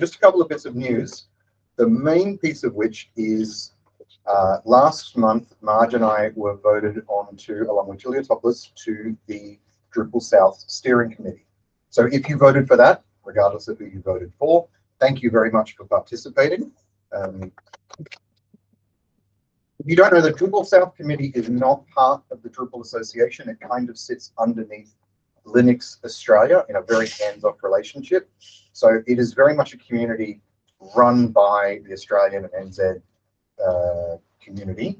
just a couple of bits of news. The main piece of which is uh, last month, Marge and I were voted on to, along with Julia Topless, to the Drupal South Steering Committee. So if you voted for that, regardless of who you voted for, thank you very much for participating. Um, if you don't know, the Drupal South Committee is not part of the Drupal Association. It kind of sits underneath Linux Australia in a very hands-off relationship. So it is very much a community run by the Australian and NZ uh, community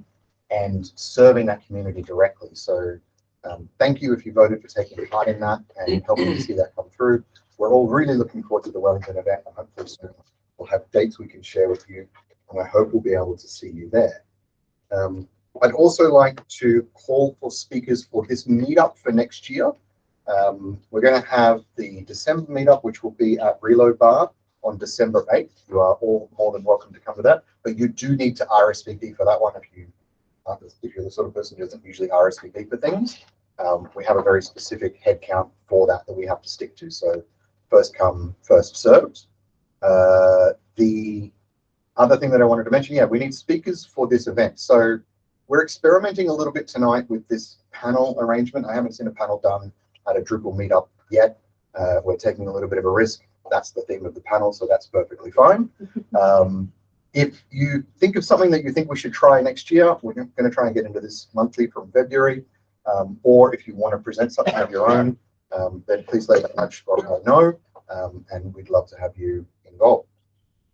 and serving that community directly. So um, thank you if you voted for taking part in that and helping to see that come through. We're all really looking forward to the Wellington event and hopefully soon we'll have dates we can share with you and I hope we'll be able to see you there. Um, I'd also like to call for speakers for this meetup for next year. Um, we're going to have the December meetup, which will be at Reload Bar on December 8th. You are all more than welcome to come to that, but you do need to RSVP for that one if you if you're the sort of person who doesn't usually RSVP for things. Um, we have a very specific headcount for that that we have to stick to. So first come, first served. Uh, the other thing that I wanted to mention, yeah, we need speakers for this event. So we're experimenting a little bit tonight with this panel arrangement. I haven't seen a panel done at a Drupal meetup yet. Uh, we're taking a little bit of a risk. That's the theme of the panel, so that's perfectly fine. Um, if you think of something that you think we should try next year, we're going to try and get into this monthly from February. Um, or if you want to present something of your own, um, then please let Nudge I know, um, and we'd love to have you involved.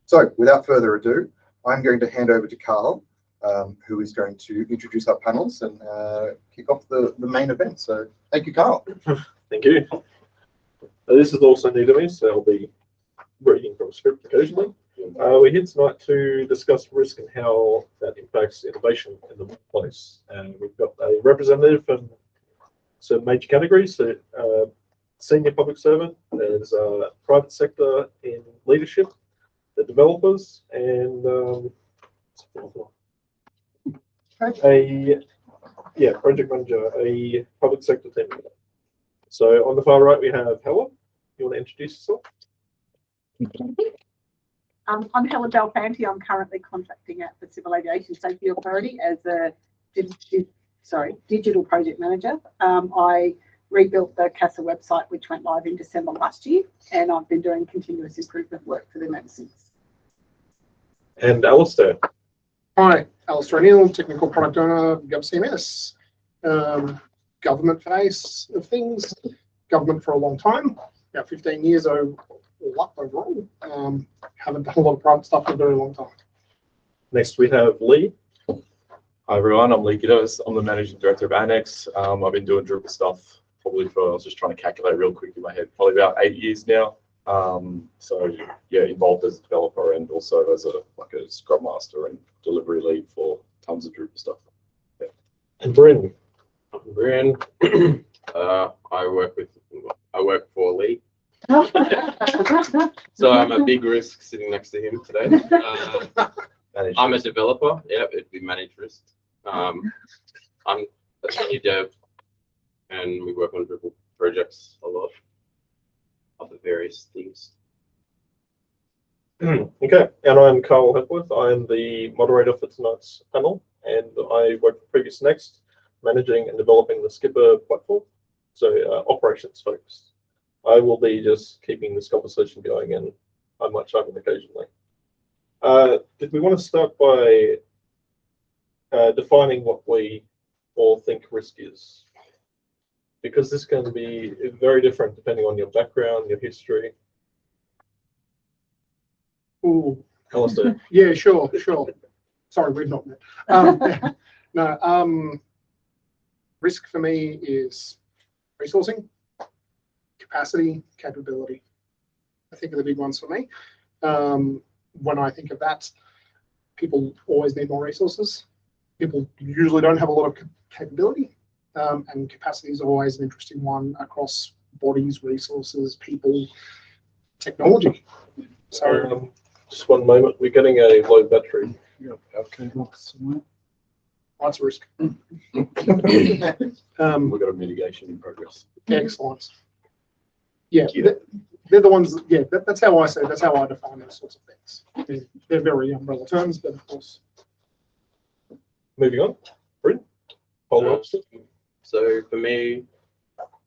So without further ado, I'm going to hand over to Carl, um, who is going to introduce our panels and uh, kick off the, the main event. So thank you, Carl. Thank you. Uh, this is also new to me, so I'll be reading from script occasionally. Uh, we're here tonight to discuss risk and how that impacts innovation in the workplace. And we've got a representative from some major categories. So, uh, senior public servant, there's uh, private sector in leadership, the developers, and um, a yeah project manager, a public sector team. So on the far right we have Helen. You want to introduce yourself? Um, I'm Helen Delfanti. I'm currently contracting at the Civil Aviation Safety Authority as a sorry digital project manager. Um, I rebuilt the CASA website, which went live in December last year, and I've been doing continuous improvement work for them ever since. And Alistair. Hi, Alistair O'Neill, Technical Product Owner, GovCMS. Um, government face of things, government for a long time, about 15 years overall. Um, haven't done a lot of private stuff for a very long time. Next we have Lee. Hi everyone, I'm Lee Giddos. I'm the Managing Director of Annex. Um, I've been doing Drupal stuff probably for, I was just trying to calculate real quick in my head, probably about eight years now. Um, so yeah, involved as a developer and also as a like a Scrum Master and delivery lead for tons of Drupal stuff. Yeah. And Bryn. I'm Brian. uh, I work with I work for Lee. so I'm a big risk sitting next to him today. Uh, I'm a developer. Yeah, it'd be managed risk. Um, I'm a senior dev, and we work on Drupal projects a lot of the various things. okay, and I'm Carl Hepworth. I'm the moderator for tonight's panel, and I work for PreviousNext, managing and developing the Skipper platform, so uh, operations focused. I will be just keeping this conversation going, and I might chime in occasionally. Uh, did we want to start by uh, defining what we all think risk is? Because this can be very different depending on your background, your history. Ooh, Alistair. yeah, sure, sure. Sorry, we've not met. Um, no, um, risk for me is resourcing, capacity, capability. I think are the big ones for me. Um, when I think of that, people always need more resources. People usually don't have a lot of capability, um, and capacity is always an interesting one across bodies, resources, people, technology. So, um, just one moment, we're getting a low battery. Lots of risk. um, We've got a mitigation in progress. excellent. Yeah, th they're the ones, yeah, that, that's how I say, that's how I define those sorts of things. They're, they're very umbrella terms, but of course, Moving on. Bryn? Polar Uh, opposite. So for me,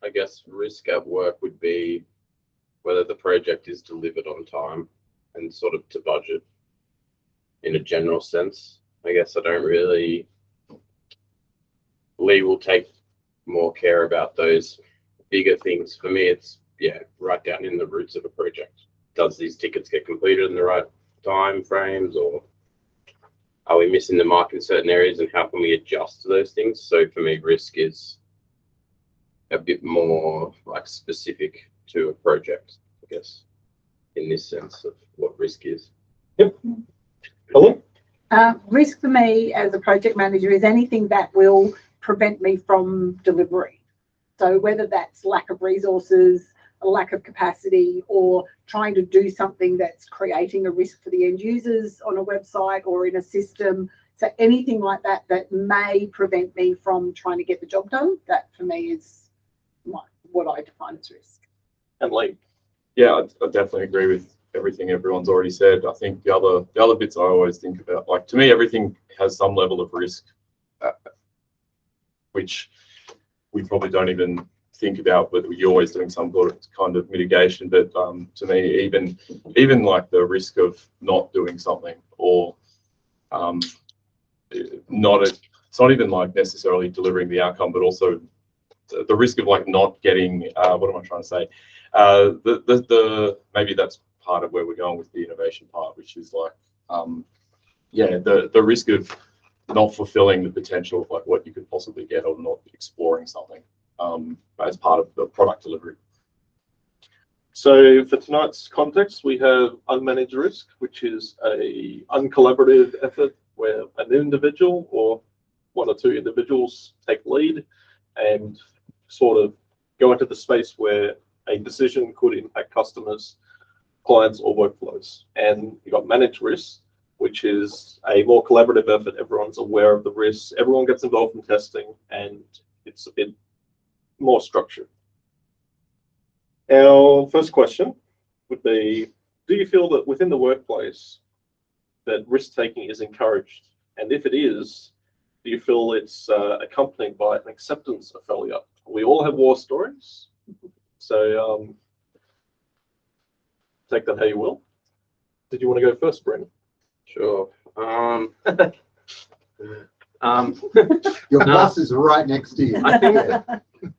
I guess risk at work would be whether the project is delivered on time and sort of to budget in a general sense. I guess I don't really. Lee will take more care about those bigger things. For me, it's yeah, right down in the roots of a project. Does these tickets get completed in the right time frames or are we missing the mark in certain areas and how can we adjust to those things? So for me, risk is a bit more like specific to a project, I guess, in this sense of what risk is. Helen? Uh, risk for me as a project manager is anything that will prevent me from delivery. So whether that's lack of resources, a lack of capacity, or trying to do something that's creating a risk for the end users on a website or in a system. So anything like that that may prevent me from trying to get the job done, that for me is my, what I define as risk. And Lee? Yeah, I, I definitely agree with everything everyone's already said. I think the other the other bits I always think about, like to me, everything has some level of risk, uh, which we probably don't even think about. whether you're always doing some kind of mitigation. But um, to me, even even like the risk of not doing something or um, not a, it's not even like necessarily delivering the outcome, but also the, the risk of like not getting uh, what am I trying to say? Uh, the, the the maybe that's part of where we're going with the innovation part, which is like um, yeah, the the risk of not fulfilling the potential of like what you could possibly get or not exploring something um, as part of the product delivery. So for tonight's context, we have unmanaged risk, which is a uncollaborative effort where an individual or one or two individuals take lead and sort of go into the space where a decision could impact customers, clients, or workflows. And you've got managed risk, which is a more collaborative effort. Everyone's aware of the risks. Everyone gets involved in testing, and it's a bit more structured. Our first question would be, do you feel that within the workplace that risk taking is encouraged? And if it is, do you feel it's uh, accompanied by an acceptance of failure? We all have war stories. So um, take that how you will. Did you want to go first, Brendan? Sure. Um, um, Your No. boss is right next to you. I think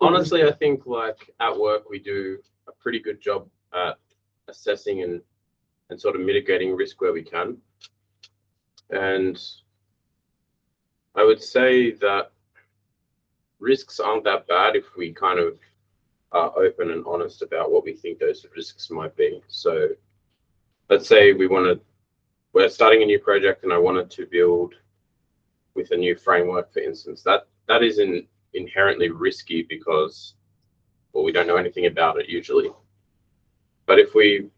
honestly, I think like at work we do a pretty good job at assessing and and sort of mitigating risk where we can. And I would say that risks aren't that bad if we kind of are open and honest about what we think those risks might be. So let's say we want to, we're starting a new project and I wanted to build with a new framework, for instance, that that isn't inherently risky because well we don't know anything about it usually. But if we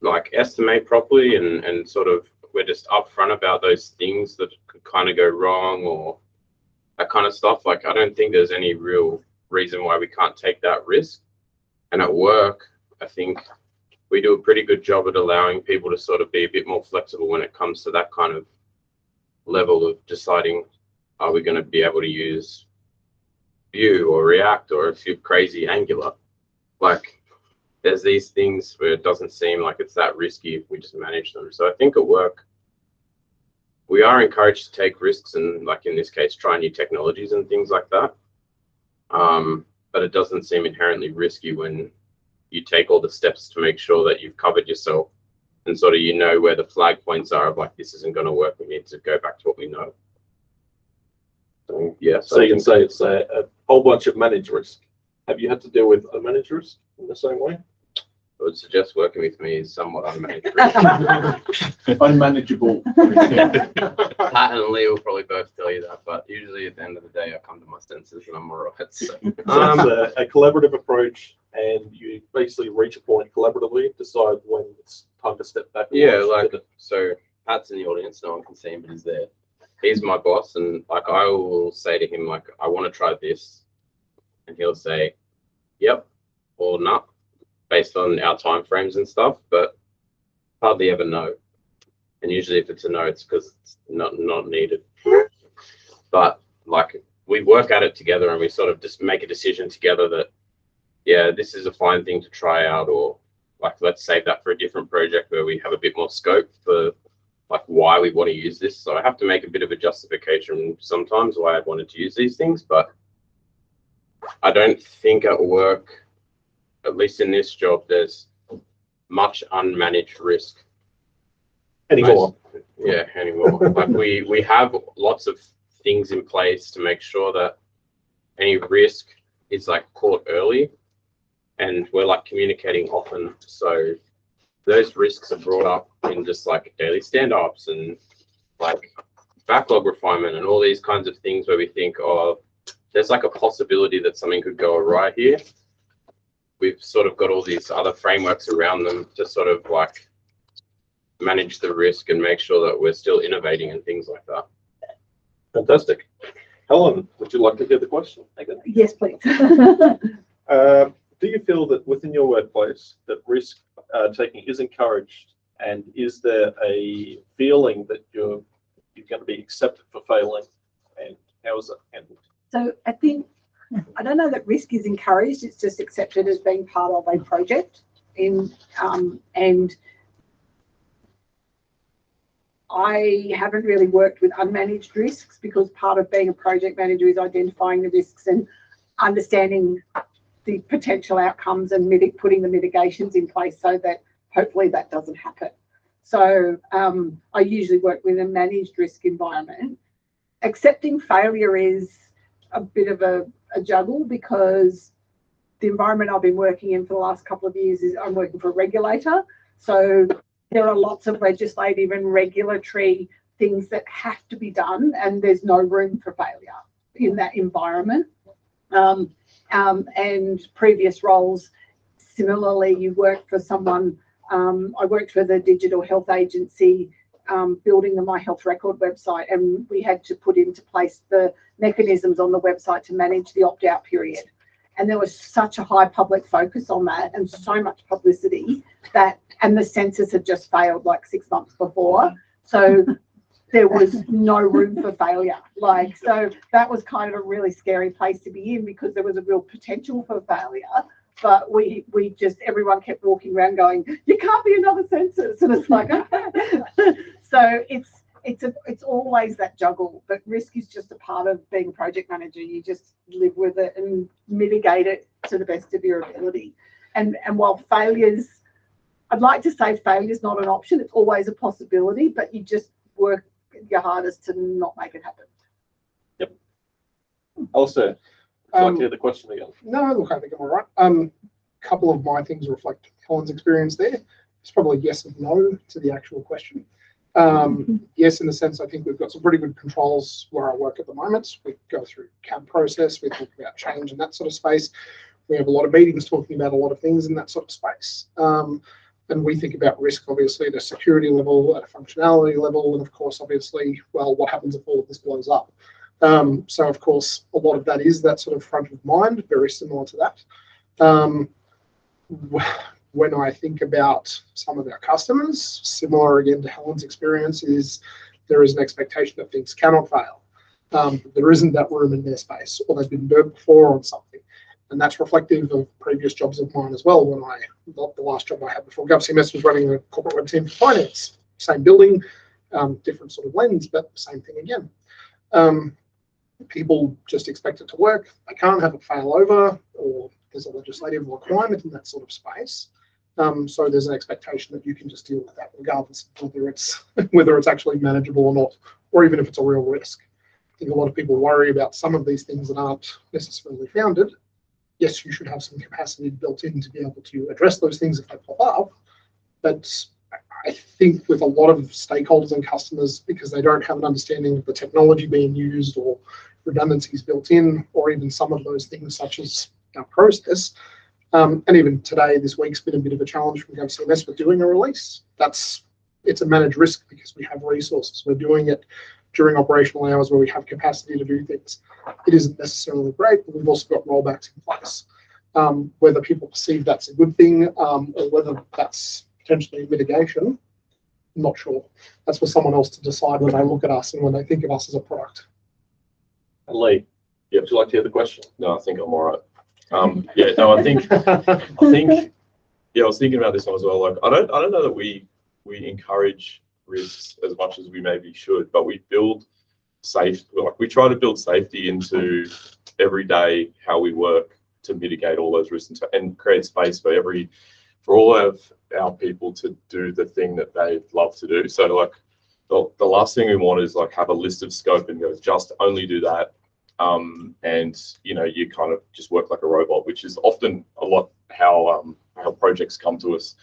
like estimate properly and and sort of we're just upfront about those things that could kind of go wrong or that kind of stuff like i don't think there's any real reason why we can't take that risk. And at work i think we do a pretty good job at allowing people to sort of be a bit more flexible when it comes to that kind of level of deciding are we going to be able to use Vue or React or if you're crazy Angular. Like there's these things where it doesn't seem like it's that risky if we just manage them. So I think at work we are encouraged to take risks and like in this case try new technologies and things like that. Um, but it doesn't seem inherently risky when you take all the steps to make sure that you've covered yourself and sort of you know where the flag points are of like this isn't going to work. We need to go back to what we know. So, yeah, So I you can say it's a, a whole bunch of managed risk. Have you had to deal with unmanaged risk in the same way? I would suggest working with me is somewhat unmanageable. Unmanageable. Pat and Lee will probably both tell you that, but usually at the end of the day, I come to my senses and I'm alright. So, So it's um, a, a collaborative approach, and you basically reach a point collaboratively, decide when it's time to step back. yeah, like so. Pat's in the audience, no one can see him, but he's there. He's my boss, and like I will say to him, like I want to try this, and he'll say, "Yep," or "No," based on our timeframes and stuff, but hardly ever no. And usually if it's a no, it's because it's not, not needed. But like, we work at it together and we sort of just make a decision together that, yeah, this is a fine thing to try out, or like, let's save that for a different project where we have a bit more scope for like why we want to use this. So I have to make a bit of a justification sometimes why I wanted to use these things, but I don't think at work, at least in this job, there's much unmanaged risk. Anymore. Yeah, anymore. like we we have lots of things in place to make sure that any risk is like caught early, and we're like communicating often. So those risks are brought up in just like daily stand-ups and like backlog refinement and all these kinds of things where we think, oh, there's like a possibility that something could go awry here. We've sort of got all these other frameworks around them to sort of like manage the risk and make sure that we're still innovating and things like that. Fantastic. Helen, would you like to hear the question? Yes, please. Uh, do you feel that within your workplace that risk uh, taking is encouraged, and is there a feeling that you're you're going to be accepted for failing, and how is it handled? So I think, I don't know that risk is encouraged, it's just accepted as being part of a project in, um, and I haven't really worked with unmanaged risks because part of being a project manager is identifying the risks and understanding the potential outcomes and putting the mitigations in place so that hopefully that doesn't happen. So um, I usually work with a managed risk environment. Accepting failure is a bit of a, a juggle because the environment I've been working in for the last couple of years is I'm working for a regulator. So there are lots of legislative and regulatory things that have to be done, and there's no room for failure in that environment. Um, um, and previous roles, similarly, you work for someone. Um, I worked for the Digital Health Agency, um, building the My Health Record website, and we had to put into place the mechanisms on the website to manage the opt out period. And there was such a high public focus on that and so much publicity that, and the census had just failed like six months before. So there was no room for failure. Like, so that was kind of a really scary place to be in because there was a real potential for failure. But we, we just, everyone kept walking around going, you can't be another census. And it's like, so it's, it's a, it's always that juggle, but risk is just a part of being a project manager. You just live with it and mitigate it to the best of your ability. And, and while failures, I'd like to say failure is not an option. It's always a possibility, but you just work your hardest to not make it happen. Yep. Alistair, would you like Um, to hear the question again? No, look, I think I'm all right. Um, a couple of my things reflect Helen's experience there. It's probably yes and no to the actual question. Um, yes, in the sense I think we've got some pretty good controls where I work at the moment. We go through CAB process, we talk about change in that sort of space. We have a lot of meetings talking about a lot of things in that sort of space. Um, and we think about risk, obviously, at a security level, at a functionality level, and of course, obviously, well, what happens if all of this blows up? Um, so, of course, a lot of that is that sort of front of mind, very similar to that. Um, when I think about some of our customers, similar again to Helen's experience, is there is an expectation that things cannot fail. Um, there isn't that room in their space, or they've been burnt before on something. And that's reflective of previous jobs of mine as well. When I, the last job I had before GovCMS was running a corporate web team for finance, same building, um, different sort of lens, but same thing again. Um, people just expect it to work. They can't have it fail over, or there's a legislative requirement in that sort of space. Um, so there's an expectation that you can just deal with that, regardless of whether it's whether it's actually manageable or not, or even if it's a real risk. I think a lot of people worry about some of these things that aren't necessarily founded. Yes, you should have some capacity built in to be able to address those things if they pop up. But I think with a lot of stakeholders and customers, because they don't have an understanding of the technology being used or redundancies built in, or even some of those things such as our process. Um, and even today, this week's been a bit of a challenge from GovCMS with doing a release. That's it's a managed risk because we have resources. We're doing it during operational hours where we have capacity to do things. It isn't necessarily great, but we've also got rollbacks in place. Um, whether people perceive that's a good thing, um, or whether that's potentially mitigation, I'm not sure. That's for someone else to decide when they look at us and when they think of us as a product. And Lee, Yeah. would you like to hear the question? No, I think I'm all right. Um, yeah, no, I think, I think, yeah, I was thinking about this one as well. Like, I don't, I don't know that we, we encourage risks as much as we maybe should, but we build safe, like, we try to build safety into every day how we work to mitigate all those risks and, to- and create space for every, for all of our people to do the thing that they love to do. So like, the, the last thing we want is like have a list of scope and go just only do that um, and you know you kind of just work like a robot, which is often a lot how um, how projects come to us.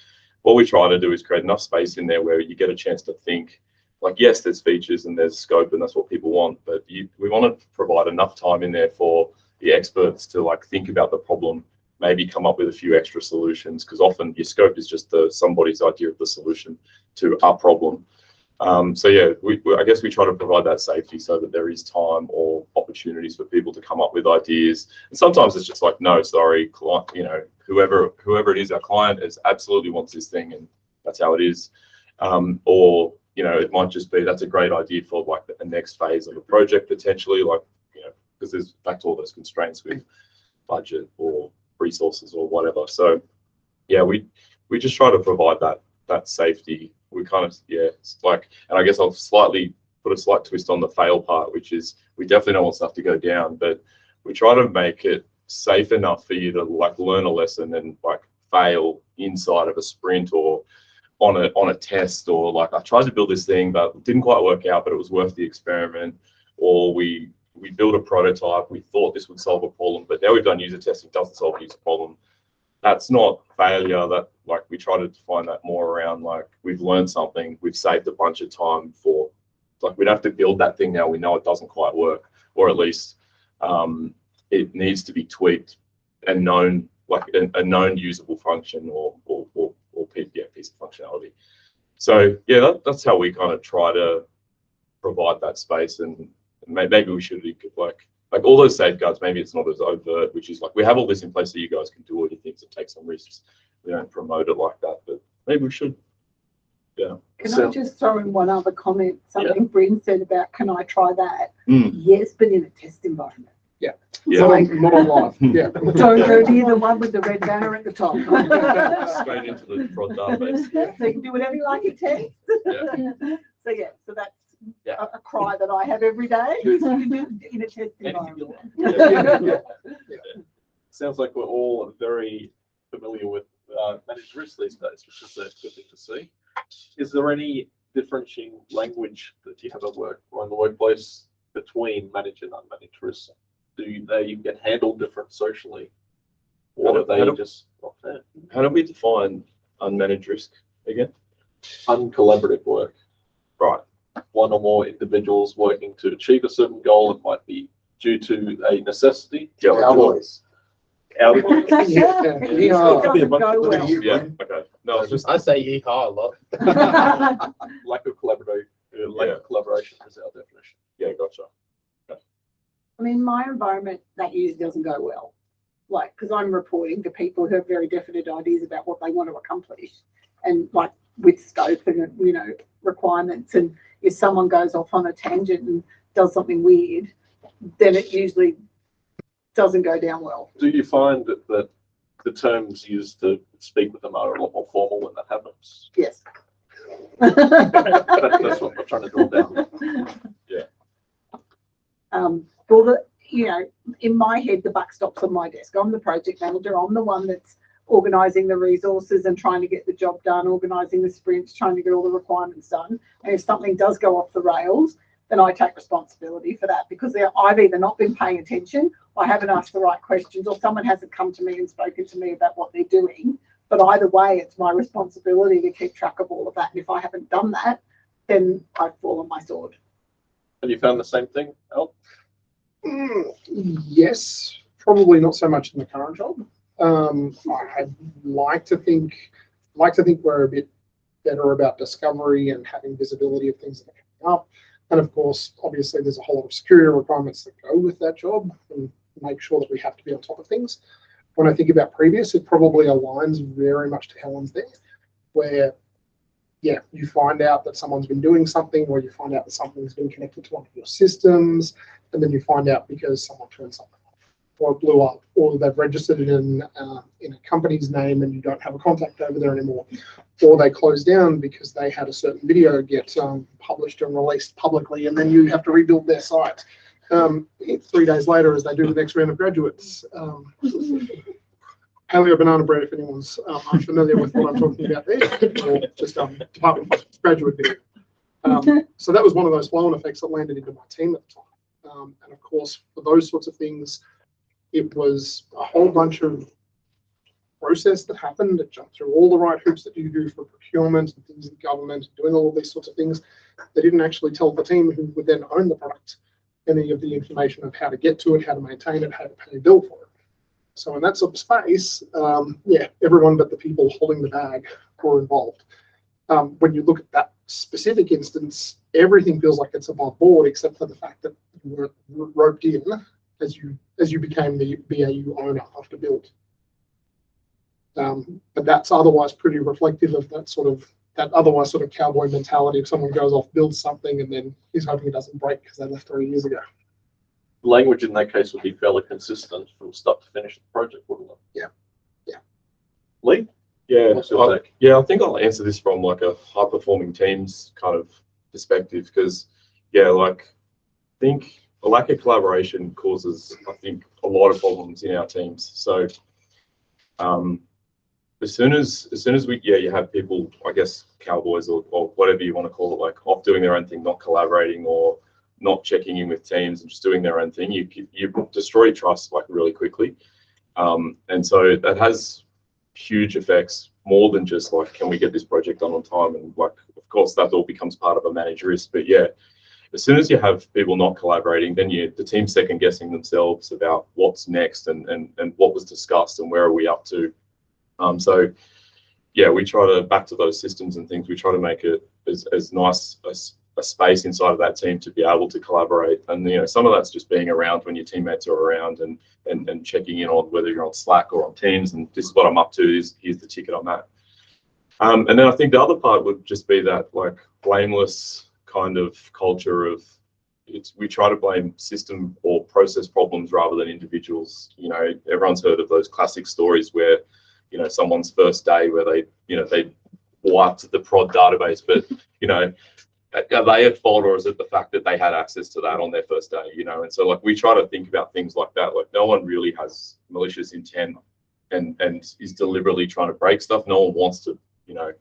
What we try to do is create enough space in there where you get a chance to think. Like yes, there's features and there's scope, and that's what people want, but you, we want to provide enough time in there for the experts to like think about the problem, maybe come up with a few extra solutions, because often your scope is just the somebody's idea of the solution to our problem. Um, so yeah, we, we, I guess we try to provide that safety so that there is time or opportunities for people to come up with ideas. And sometimes it's just like, no, sorry, client, you know, whoever whoever it is, our client is absolutely wants this thing, and that's how it is. Um, or you know, it might just be that's a great idea for like the next phase of a project potentially, like you know, because there's back to all those constraints with budget or resources or whatever. So yeah, we we just try to provide that that safety. We kind of yeah, it's like, and I guess I'll slightly put a slight twist on the fail part, which is we definitely don't want stuff to go down, but we try to make it safe enough for you to like learn a lesson and like fail inside of a sprint or on a on a test or like I tried to build this thing but didn't quite work out, but it was worth the experiment. Or we we built a prototype, we thought this would solve a problem, but now we've done user testing, doesn't solve a user problem. That's not failure. That like we try to define that more around like we've learned something, we've saved a bunch of time for like we'd have to build that thing now. We know it doesn't quite work, or at least um, it needs to be tweaked and known like a, a known usable function or or or, or piece, yeah, piece of functionality. So yeah, that, that's how we kind of try to provide that space, and may, maybe we should like like all those safeguards. Maybe it's not as overt, which is like we have all this in place so you guys can do all your things and take some risks. We don't promote it like that, but maybe we should. Yeah. Can So- I just throw in one other comment? Something Bryn said about, can I try that? Mm. Yes, but in a test environment. Yeah. Not on- Not on live, yeah. Don't go near the one with the red banner at the top. Straight into the prod database. So you can do whatever you like in test. Yeah. So yeah, so that's Yeah. a, a cry that I have every day in a test environment. Sounds like we're all very familiar with uh, managed risk these days, which is a good thing to see. Is there any differentiating language that you have at work or in the workplace between managed and unmanaged risk? Do they get handled different socially? Or How are do- they how just not fair? How do we define unmanaged risk again? Uncollaborative work. Right. One or more individuals working to achieve a certain goal. It might be due to a necessity. Yeah. Cowboys. Out Yeah, yeah. It Could be a doesn't go well. things. Yeah. Okay. No, it's just I say yeehaw a lot. lack of collaboration, uh, lack of collaboration is our definition. yeah. Gotcha. I mean, my environment, that usually doesn't go well. Like, because I'm reporting to people who have very definite ideas about what they want to accomplish. And like with scope and, you know, requirements. And if someone goes off on a tangent and does something weird, then it usually doesn't go down well. Do you find that, that the terms used to speak with them are a lot more formal when that happens? Yes. That, that's what I'm trying to draw down. Yeah. Um, well, the, you know, in my head, the buck stops on my desk. I'm the project manager. I'm the one that's organising the resources and trying to get the job done, organising the sprints, trying to get all the requirements done. And if something does go off the rails, then I take responsibility for that because I've either not been paying attention, I haven't asked the right questions, or someone hasn't come to me and spoken to me about what they're doing. But either way, it's my responsibility to keep track of all of that. And if I haven't done that, then I fall on my sword. And you found the same thing, Al? Mm, Yes, probably not so much in the current job. Um, I'd like to think, like to think we're a bit better about discovery and having visibility of things that are coming up. And of course, obviously, there's a whole lot of security requirements that go with that job and make sure that we have to be on top of things. when I think about previous, it probably aligns very much to Helen's there, where yeah, you find out that someone's been doing something, or you find out that something's been connected to one of your systems, and then you find out because someone turned something or blew up, or they've registered it in uh, in a company's name and you don't have a contact over there anymore, or they close down because they had a certain video get um, published and released publicly, and then you have to rebuild their site um, three days later as they do the next round of graduates. Um, paleo banana bread, if anyone's um, unfamiliar with what I'm talking about there, or just um, department graduate video. Um, so that was one of those flow-on effects that landed into my team at the time. Um, and of course, for those sorts of things, it was a whole bunch of process that happened that jumped through all the right hoops that you do for procurement and things in government, doing all these sorts of things. They didn't actually tell the team who would then own the product any of the information of how to get to it, how to maintain it, how to pay a bill for it. So in that sort of space, um, yeah, everyone but the people holding the bag were involved. Um, when you look at that specific instance, everything feels like it's above board, except for the fact that you weren't roped in as you as you became the BAU owner after build. Um, but that's otherwise pretty reflective of that sort of that otherwise sort of cowboy mentality. If someone goes off, builds something, and then he's hoping it doesn't break because they left three years ago. Language in that case would be fairly consistent from start to finish the project, wouldn't it? Yeah. Yeah. Lee? Yeah, What's your I- take? yeah, I think I'll answer this from like a high performing teams kind of perspective because, yeah, like I think a lack of collaboration causes, I think, a lot of problems in our teams. So, um, as soon as as soon as we yeah you have people I guess cowboys or, or whatever you want to call it like off doing their own thing, not collaborating or not checking in with teams and just doing their own thing, you you destroy trust like really quickly. Um, and so that has huge effects more than just like can we get this project done on time and like of course that all becomes part of a managed risk but yeah as soon as you have people not collaborating then you the team second guessing themselves about what's next and and, and what was discussed and where are we up to um, so yeah we try to back to those systems and things we try to make it as, as nice as a space inside of that team to be able to collaborate and you know some of that's just being around when your teammates are around and and, and checking in on whether you're on Slack or on Teams and this is what I'm up to. Is here's the ticket on that. Um, and then I think the other part would just be that like blameless kind of culture of it's we try to blame system or process problems rather than individuals. You know, everyone's heard of those classic stories where you know someone's first day where they you know they wiped the prod database, but you know are they at fault or is it the fact that they had access to that on their first day you know? And so like we try to think about things like that. Like no one really has malicious intent and and is deliberately trying to break stuff. No one wants to you know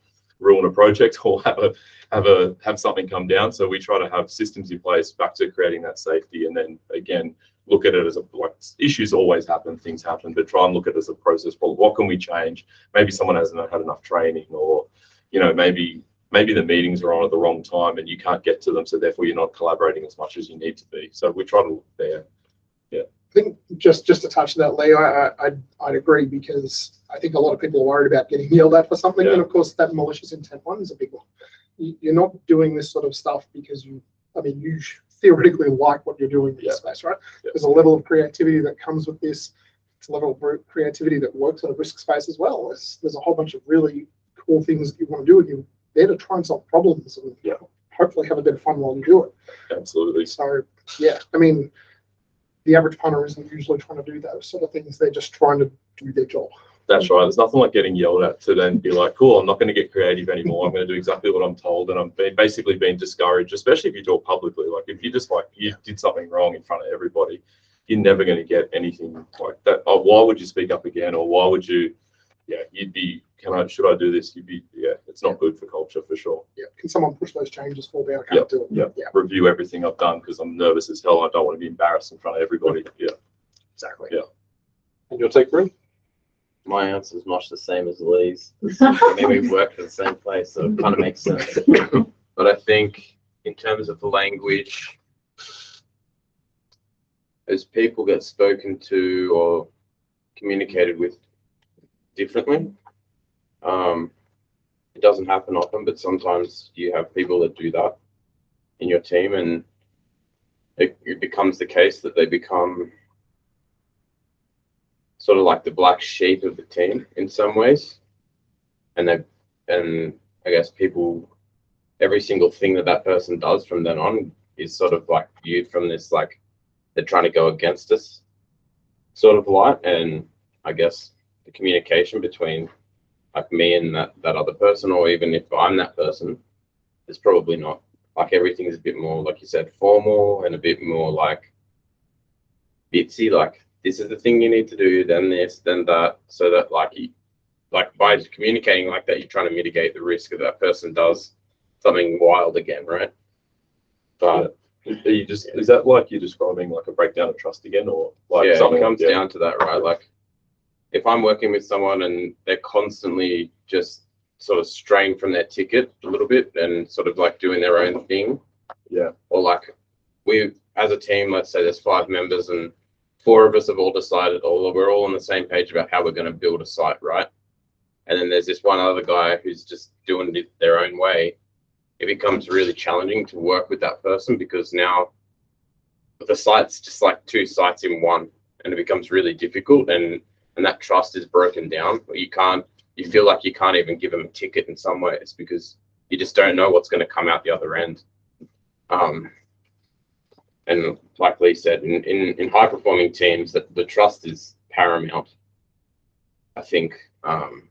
ruin a project or have a have a have something come down so we try to have systems in place back to creating that safety and then again look at it as a like issues always happen things happen but try and look at it as a process problem what can we change maybe someone hasn't had enough training or you know maybe maybe the meetings are on at the wrong time and you can't get to them, so therefore you're not collaborating as much as you need to be. So we try to look there. I think just just to touch that, Lee, I, I I'd, I'd agree because I think a lot of people are worried about getting yelled at for something, Yeah. and of course that malicious intent one is a big one. You, you're not doing this sort of stuff because you, I mean, you theoretically like what you're doing in Yeah. this space, right? Yeah. There's a level of creativity that comes with this. It's a level of creativity that works in a risk space as well. There's, there's a whole bunch of really cool things that you want to do, and you're there to try and solve problems and Yeah. hopefully have a bit of fun while you do it. Absolutely. So yeah, I mean, the average punter isn't usually trying to do those sort of things. They're just trying to do their job. That's right. There's nothing like getting yelled at to then be like, cool, I'm not going to get creative anymore. I'm going to do exactly what I'm told. And I'm basically being discouraged, especially if you do it publicly. Like if you just like, you did something wrong in front of everybody, you're never going to get anything like that. Oh, why would you speak up again? Or why would you, yeah, you'd be, can I, should I do this? You'd be, yeah, it's not good for culture for sure. Yeah. Can someone push those changes for me? I can't do it. Yeah. Yeah. Review everything I've done because I'm nervous as hell. I don't want to be embarrassed in front of everybody. Yeah. Exactly. Yeah. And your take, Bree? My answer is much the same as Lee's. I mean, we work at the same place, so it kind of makes sense. But I think in terms of the language, as people get spoken to or communicated with differently, um, it doesn't happen often, but sometimes you have people that do that in your team, and it, it becomes the case that they become sort of like the black sheep of the team in some ways. And they, and I guess people, every single thing that that person does from then on is sort of like viewed from this like they're trying to go against us sort of light. And I guess the communication between like me and that, that other person, or even if I'm that person, is probably not like everything is a bit more, like you said, formal and a bit more like bitsy, like this is the thing you need to do, then this, then that, so that like you, like by communicating like that, you're trying to mitigate the risk of that person does something wild again, right? But Are you just, is that like you're describing like a breakdown of trust again or like yeah, something? comes yeah. down to that, right? Like if I'm working with someone and they're constantly just sort of straying from their ticket a little bit and sort of like doing their own thing. Yeah. Or like we as a team, let's say there's five members and four of us have all decided, oh, or we're all on the same page about how we're going to build a site, right? And then there's this one other guy who's just doing it their own way. It becomes really challenging to work with that person because now the site's just like two sites in one, and it becomes really difficult. And and that trust is broken down. You can't. You feel like you can't even give them a ticket in some ways because you just don't know what's going to come out the other end. Um, and like Lee said, in, in, in high performing teams, that the trust is paramount. I think um,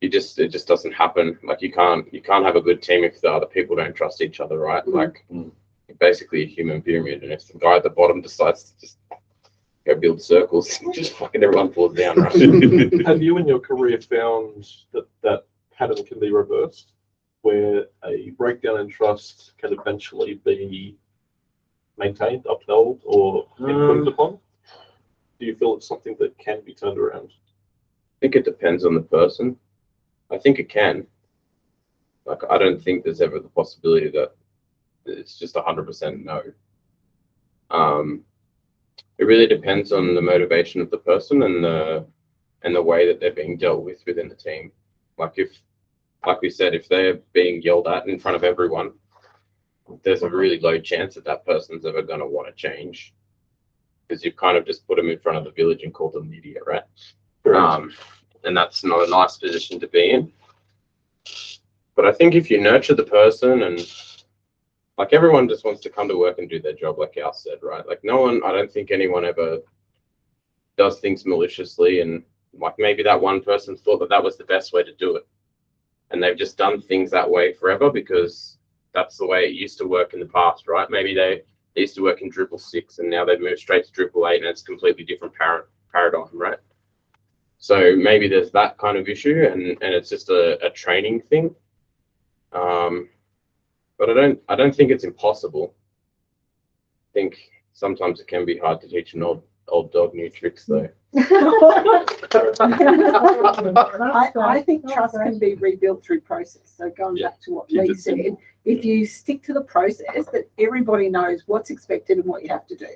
you just it just doesn't happen. Like you can't you can't have a good team if the other people don't trust each other, right? Mm. Like Mm. basically a human pyramid, and if the guy at the bottom decides to just go build circles, just fucking everyone falls down, right? Have you in your career found that that pattern can be reversed, where a breakdown in trust can eventually be maintained, upheld, or improved Um, upon? Do you feel it's something that can be turned around? I think it depends on the person. I think it can. Like, I don't think there's ever the possibility that it's just a hundred percent no. Um, it really depends on the motivation of the person and the and the way that they're being dealt with within the team. Like if, like we said, if they're being yelled at in front of everyone, there's a really low chance that that person's ever going to want to change because you've kind of just put them in front of the village and called them an idiot, right? Um, and that's not a nice position to be in. But I think if you nurture the person and like everyone just wants to come to work and do their job, like Al said, right? Like no one, I don't think anyone ever does things maliciously. And like maybe that one person thought that that was the best way to do it. And they've just done things that way forever because that's the way it used to work in the past, right? Maybe they, used to work in Drupal 6 and now they've moved straight to Drupal 8 and it's completely different par- paradigm, right? So maybe there's that kind of issue and, and it's just a, a training thing. Um, but I don't I don't think it's impossible. I think sometimes it can be hard to teach an old old dog new tricks though. I, I think trust can be rebuilt through process. So going Yeah. back to what Keep Lee said, simple. if you stick to the process, that everybody knows what's expected and what you have to do.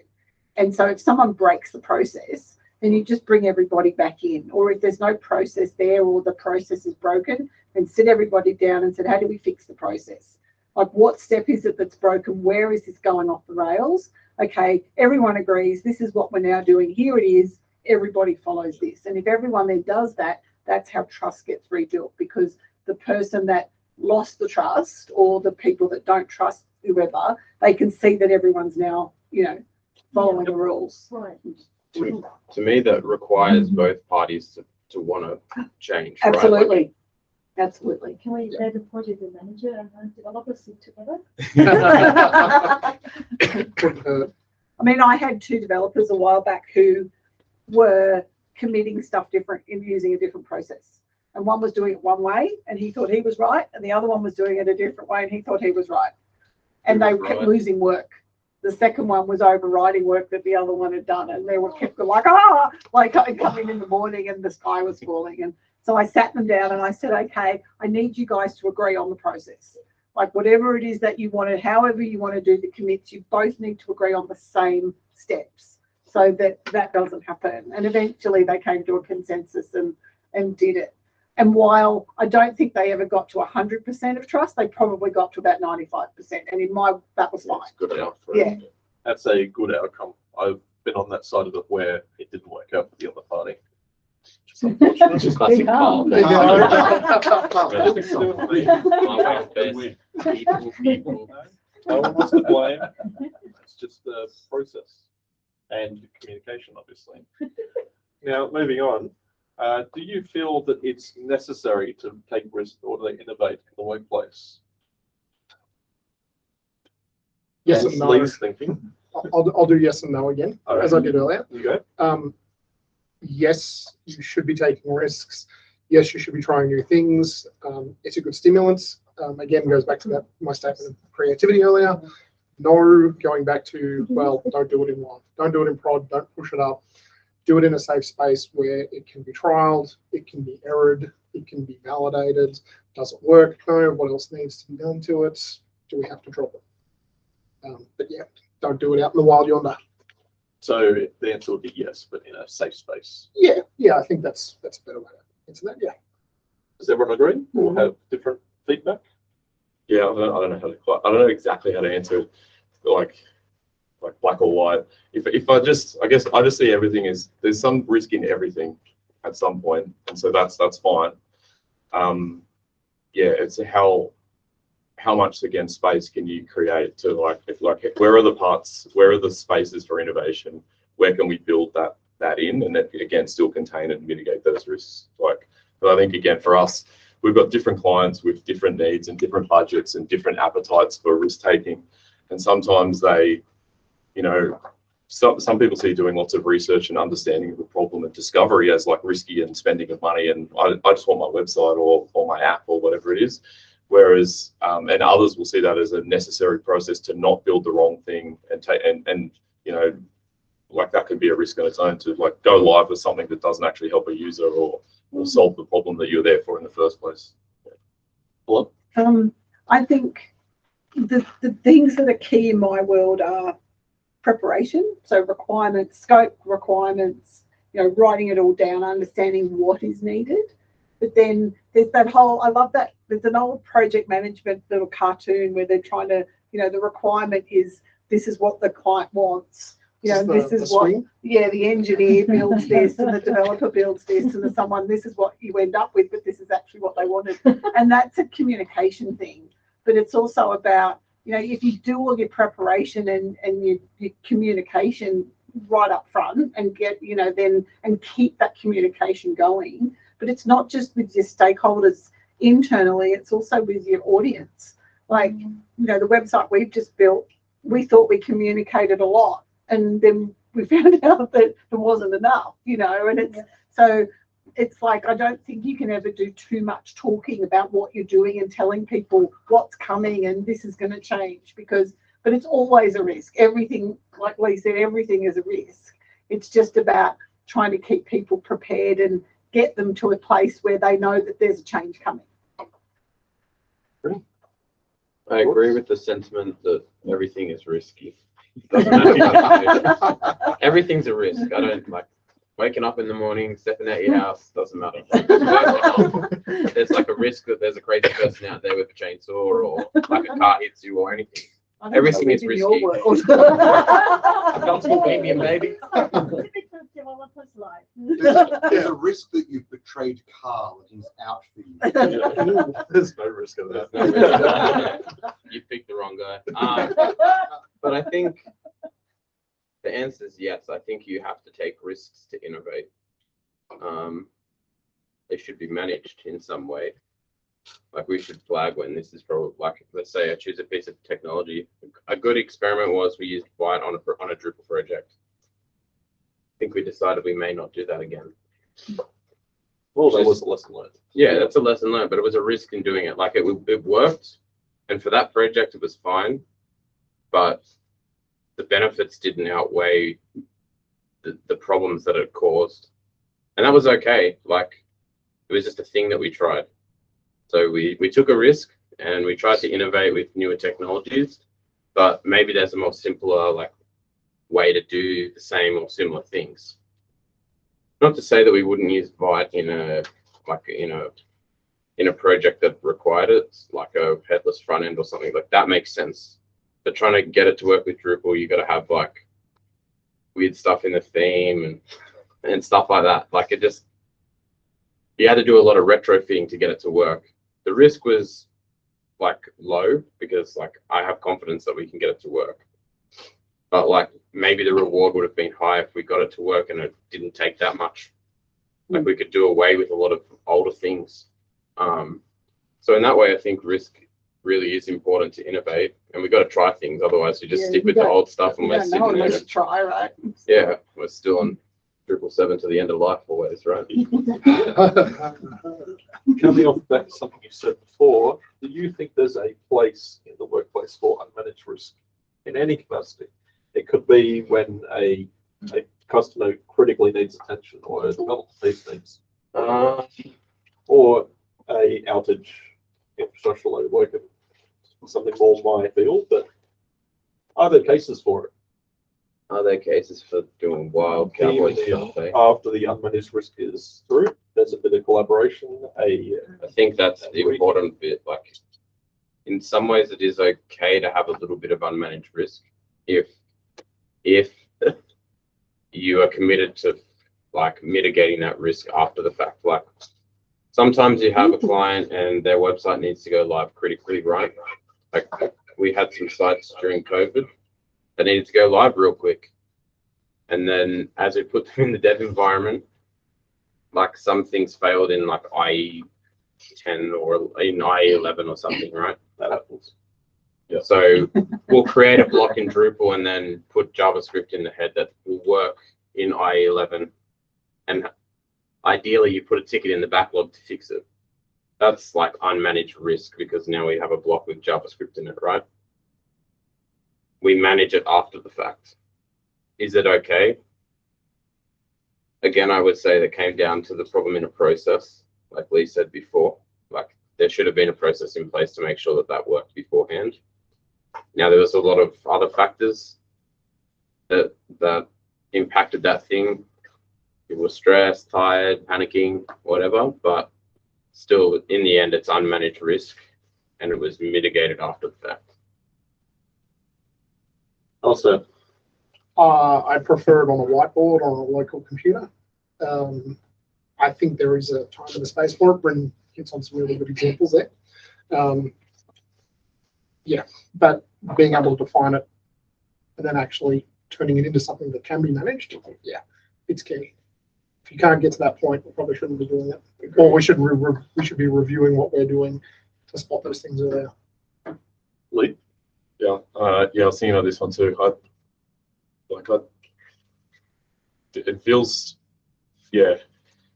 And so if someone breaks the process, then you just bring everybody back in. Or if there's no process there or the process is broken, then sit everybody down and said, how do we fix the process? Like what step is it that's broken? Where is this going off the rails? Okay, everyone agrees, this is what we're now doing. Here it is. Everybody follows this. And if everyone then does that, that's how trust gets rebuilt because the person that lost the trust or the people that don't trust whoever, they can see that everyone's now, you know, following the rules. Right. To, to me, that requires mm-hmm. both parties to, to want to change. right? Like, Absolutely. Absolutely. Can we let the project manager and the developer sit together? Couldn't. I mean, I had two developers a while back who were committing stuff different in using a different process. And one was doing it one way and he thought he was right, and the other one was doing it a different way and he thought he was right. And they kept right? losing work. The second one was overriding work that the other one had done, and they were kept like, ah, like I'd come in in the morning and the sky was falling. And so I sat them down and I said, okay, I need you guys to agree on the process. Like whatever it is that you wanted, however you want to do the commits, you both need to agree on the same steps so that that doesn't happen. And eventually they came to a consensus and, and did it. And while I don't think they ever got to hundred percent of trust, they probably got to about ninety-five percent. And in my, that was fine. It's good enough. for Yeah. That's a good outcome. I've been on that side of it where it didn't work out for the other party. Which is unfortunate. Which is classic Carl. There you My way best. People, people. No one wants to blame. It's just the process and communication, obviously. Now, moving on, uh, do you feel that it's necessary to take risks or to innovate in the workplace? Yes That's and no. Lee's thinking. I'll, I'll do yes and no again, as I did earlier. You go. Um, yes, you should be taking risks. Yes, you should be trying new things. Um, it's a good stimulant. Um, again, goes back to that my statement of creativity earlier. No, going back to well, don't do it in one. Don't do it in prod. Don't push it up. Do it in a safe space where it can be trialed, it can be errored, it can be validated. Does it work? No. What else needs to be done to it? Do we have to drop it? Um, but yeah, don't do it out in the wild yonder. So the answer would be yes, but in a safe space. Yeah, yeah, I think that's that's a better way to answer that. Yeah. Does everyone agree or have different feedback? Yeah, I don't, I don't know how to quite, I don't know exactly how to answer it, like, like black or white. If, if I just, I guess I just see everything as, there's some risk in everything at some point, and so that's, that's fine. Um, yeah, it's how, how much again space can you create to like, if like, where are the parts, where are the spaces for innovation? Where can we build that, that in and then again, still contain and mitigate those risks? Like, but I think again, for us, we've got different clients with different needs and different budgets and different appetites for risk taking. And sometimes they, you know, some, some people see doing lots of research and understanding of the problem and discovery as like risky and spending of money. And I, I just want my website or, or my app or whatever it is. Whereas, um, and others will see that as a necessary process to not build the wrong thing and take, and, and, you know, like that could be a risk on its own to like go live with something that doesn't actually help a user or, or solve the problem that you're there for in the first place. Hello? Um, I think the, the things that are key in my world are preparation, so requirements, scope requirements, you know, writing it all down, understanding what is needed. But then there's that whole, I love that, there's an old project management little cartoon where they're trying to, you know, the requirement is this is what the client wants. You know, this the- is what swing. yeah, the engineer builds this and the developer builds this and the someone, this is what you end up with, but this is actually what they wanted. And that's a communication thing. But it's also about, you know, if you do all your preparation and, and your, your communication right up front and get, you know, then and keep that communication going. But it's not just with your stakeholders internally, it's also with your audience. Like, mm. you know, the website we've just built, we thought we communicated a lot and then we found out that it wasn't enough, you know, and it's Yeah. so it's like I don't think you can ever do too much talking about what you're doing and telling people what's coming and this is going to change because but it's always a risk. Everything, like Lee said, everything is a risk. It's just about trying to keep people prepared and get them to a place where they know that there's a change coming. I agree with the sentiment that everything is risky. Doesn't matter what you do. Everything's a risk. I don't like waking up in the morning, stepping out your house, doesn't matter. There's like a risk that there's a crazy person out there with a chainsaw or like a car hits you or anything. I Everything is in your risky. world. A comfortable baby and baby. Typical developer's life. There's a, there's a risk that you've betrayed Carl and he's out for you. There's no risk of that. You picked the wrong guy. Um, but I think the answer is yes. I think you have to take risks to innovate. Um, they should be managed in some way. Like we should flag when this is probably like, let's say I choose a piece of technology. A good experiment was we used Vite on a on a Drupal project. I think we decided we may not do that again. Well, that was a lesson learned. Yeah, that's a lesson learned, but it was a risk in doing it. Like it, it worked, and for that project, it was fine, but the benefits didn't outweigh the, the problems that it caused, and that was okay. Like it was just a thing that we tried. So we we took a risk and we tried to innovate with newer technologies, but maybe there's a more simpler like way to do the same or similar things. Not to say that we wouldn't use Vite in a like in a in a project that required it, like a headless front end or something like that makes sense. But trying to get it to work with Drupal, you got to have like weird stuff in the theme and and stuff like that. Like it just you had to do a lot of retrofitting to get it to work. The risk was like low because like I have confidence that we can get it to work. But like maybe the reward would have been high if we got it to work and it didn't take that much. Like we could do away with a lot of older things. Um, so in that way, I think risk really is important to innovate, and we got to try things. Otherwise, we just Yeah, stick with the old stuff and we're sitting there. try, right? Yeah, we're still on Drupal seven to the end of life always, right? Coming off back to something you said before, do you think there's a place in the workplace for unmanaged risk in any capacity? It could be when a, a customer critically needs attention or a development needs things, Uh, or a outage infrastructure load work, something more my field, but are there cases for it? Are there cases for doing wild cowboy stuff? eh? After the unmanaged risk is through, there's a bit of collaboration, a, I think that's the important bit. Like, in some ways, it is okay to have a little bit of unmanaged risk if if you are committed to like mitigating that risk after the fact. Like, sometimes you have a client and their website needs to go live critically, right? Like, we had some sites during COVID that needed to go live real quick, and then as we put them in the dev environment, like some things failed in like IE 10 or in IE 11 or something, right? that happens. Yeah. So we'll create a block in Drupal and then put JavaScript in the head that will work in IE 11. And ideally, you put a ticket in the backlog to fix it. That's like unmanaged risk because now we have a block with JavaScript in it, right? We manage it after the fact. Is it okay? Again, I would say that came down to the problem in a process, like Lee said before. Like there should have been a process in place to make sure that that worked beforehand. Now there was a lot of other factors that that impacted that thing. People were stressed, tired, panicking, whatever. But still, in the end, it's unmanaged risk, and it was mitigated after the fact. Also, Uh, I prefer it on a whiteboard on a local computer. Um, I think there is a time and a space for it. Bryn hits on some really good examples there. Um, yeah, but being able to define it and then actually turning it into something that can be managed, yeah, it's key. If you can't get to that point, we probably shouldn't be doing it. Or we should re- re- we should be reviewing what we're doing to spot those things earlier. Lee, Yeah, uh, yeah, I was thinking of this one too. I, like, I, it feels, yeah,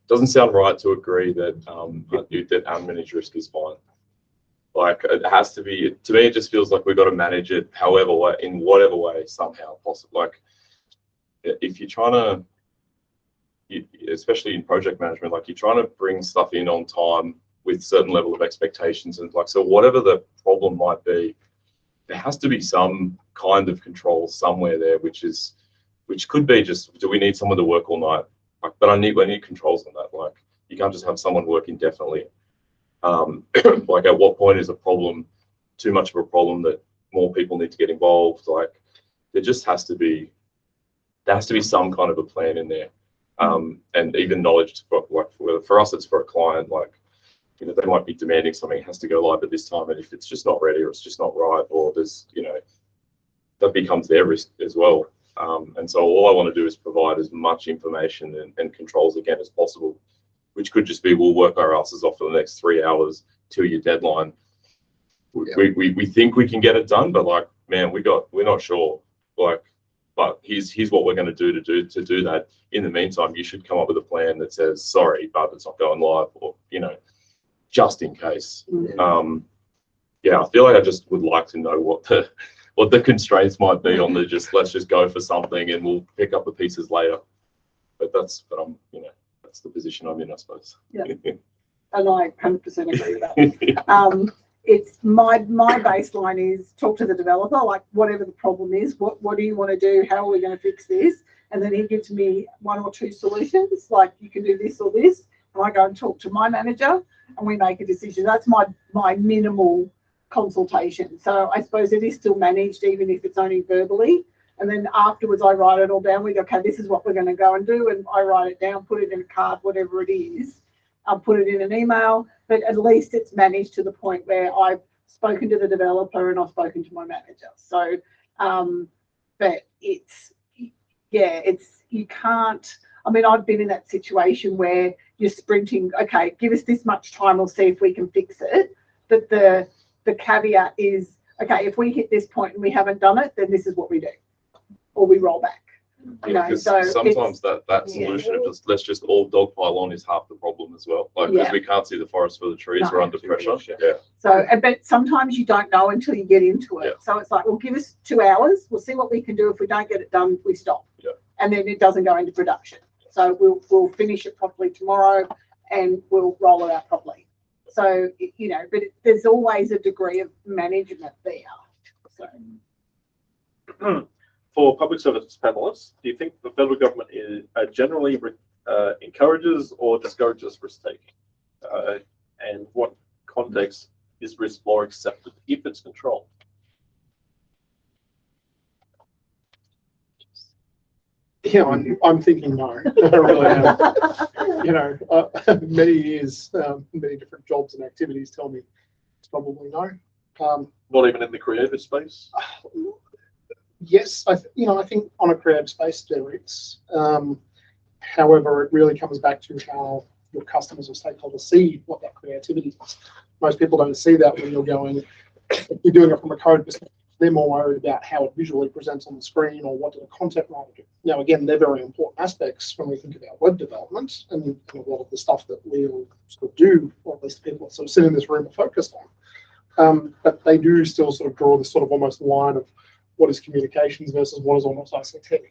doesn't sound right to agree that, um, that unmanaged risk is fine. Like, it has to be, to me, it just feels like we've got to manage it however in whatever way somehow possible. Like, if you're trying to, especially in project management, like you're trying to bring stuff in on time with certain level of expectations and like, so whatever the problem might be, there has to be some kind of control somewhere there, which is, which could be just, do we need someone to work all night? Like, but I need, I need controls on that. Like, you can't just have someone work indefinitely. Um, like, at what point is a problem too much of a problem that more people need to get involved? Like, there just has to be, there has to be some kind of a plan in there. Um, and even knowledge for, like, for, for us, it's for a client, like, you know, they might be demanding something has to go live at this time, and if it's just not ready or it's just not right, or there's, you know, that becomes their risk as well. Um, and so all I want to do is provide as much information and, and controls again as possible, which could just be we'll work our asses off for the next three hours till your deadline. We, Yeah. we, we, we think we can get it done, but like, man, we got we're not sure. Like, but here's here's what we're going to do to do to do that. In the meantime, you should come up with a plan that says sorry, but it's not going live, or you know, just in case. Mm. Um, yeah, I feel like I just would like to know what the what the constraints might be on the just let's just go for something and we'll pick up the pieces later. But that's but I'm you know that's the position I'm in, I suppose. Yeah. And I hundred percent agree with that. Um, it's my, my baseline is talk to the developer, like whatever the problem is, what, what do you want to do? How are we going to fix this? And then he gives me one or two solutions, like you can do this or this. I go and talk to my manager and we make a decision. That's my, my minimal consultation. So I suppose it is still managed, even if it's only verbally. And then afterwards, I write it all down. We go, okay, this is what we're going to go and do. And I write it down, put it in a card, whatever it is. I'll put it in an email, but at least it's managed to the point where I've spoken to the developer and I've spoken to my manager. So, um, but it's, yeah, it's, you can't, I mean, I've been in that situation where you're sprinting, okay, give us this much time, we'll see if we can fix it. But the, the caveat is, okay, if we hit this point and we haven't done it, then this is what we do. Or we roll back. You know, Yeah, because so sometimes that, that yeah. solution of just, let's just all dogpile on is half the problem as well. Like, because Yeah. we can't see the forest for the trees, No. we're under pressure. Yeah. So, but sometimes you don't know until you get into it. Yeah. So it's like, well, give us two hours. We'll see what we can do. If we don't get it done, we stop. Yeah. And then it doesn't go into production. So we'll, we'll finish it properly tomorrow and we'll roll it out properly. So, you know, but there's always a degree of management there. So, For public service panelists, do you think the federal government is, uh, generally uh, encourages or discourages risk taking? Uh, and what context is risk more accepted if it's controlled? Yeah, I'm, I'm thinking no. I really am. You know, uh, many years, um, many different jobs and activities tell me it's probably no. Um, Not even in the creative space? yes, I, th- you know, I think on a creative space there is. Um, however, it really comes back to how your customers or stakeholders see what that creativity is. Most people don't see that when you're going, if you're doing it from a code perspective, they're more worried about how it visually presents on the screen or what the content writer do. Now, again, they're very important aspects when we think about web development and, a lot of the stuff that we'll sort of do, or at least people sort of sit in this room are focused on. Um, but they do still sort of draw this sort of almost line of what is communications versus what is almost ICT.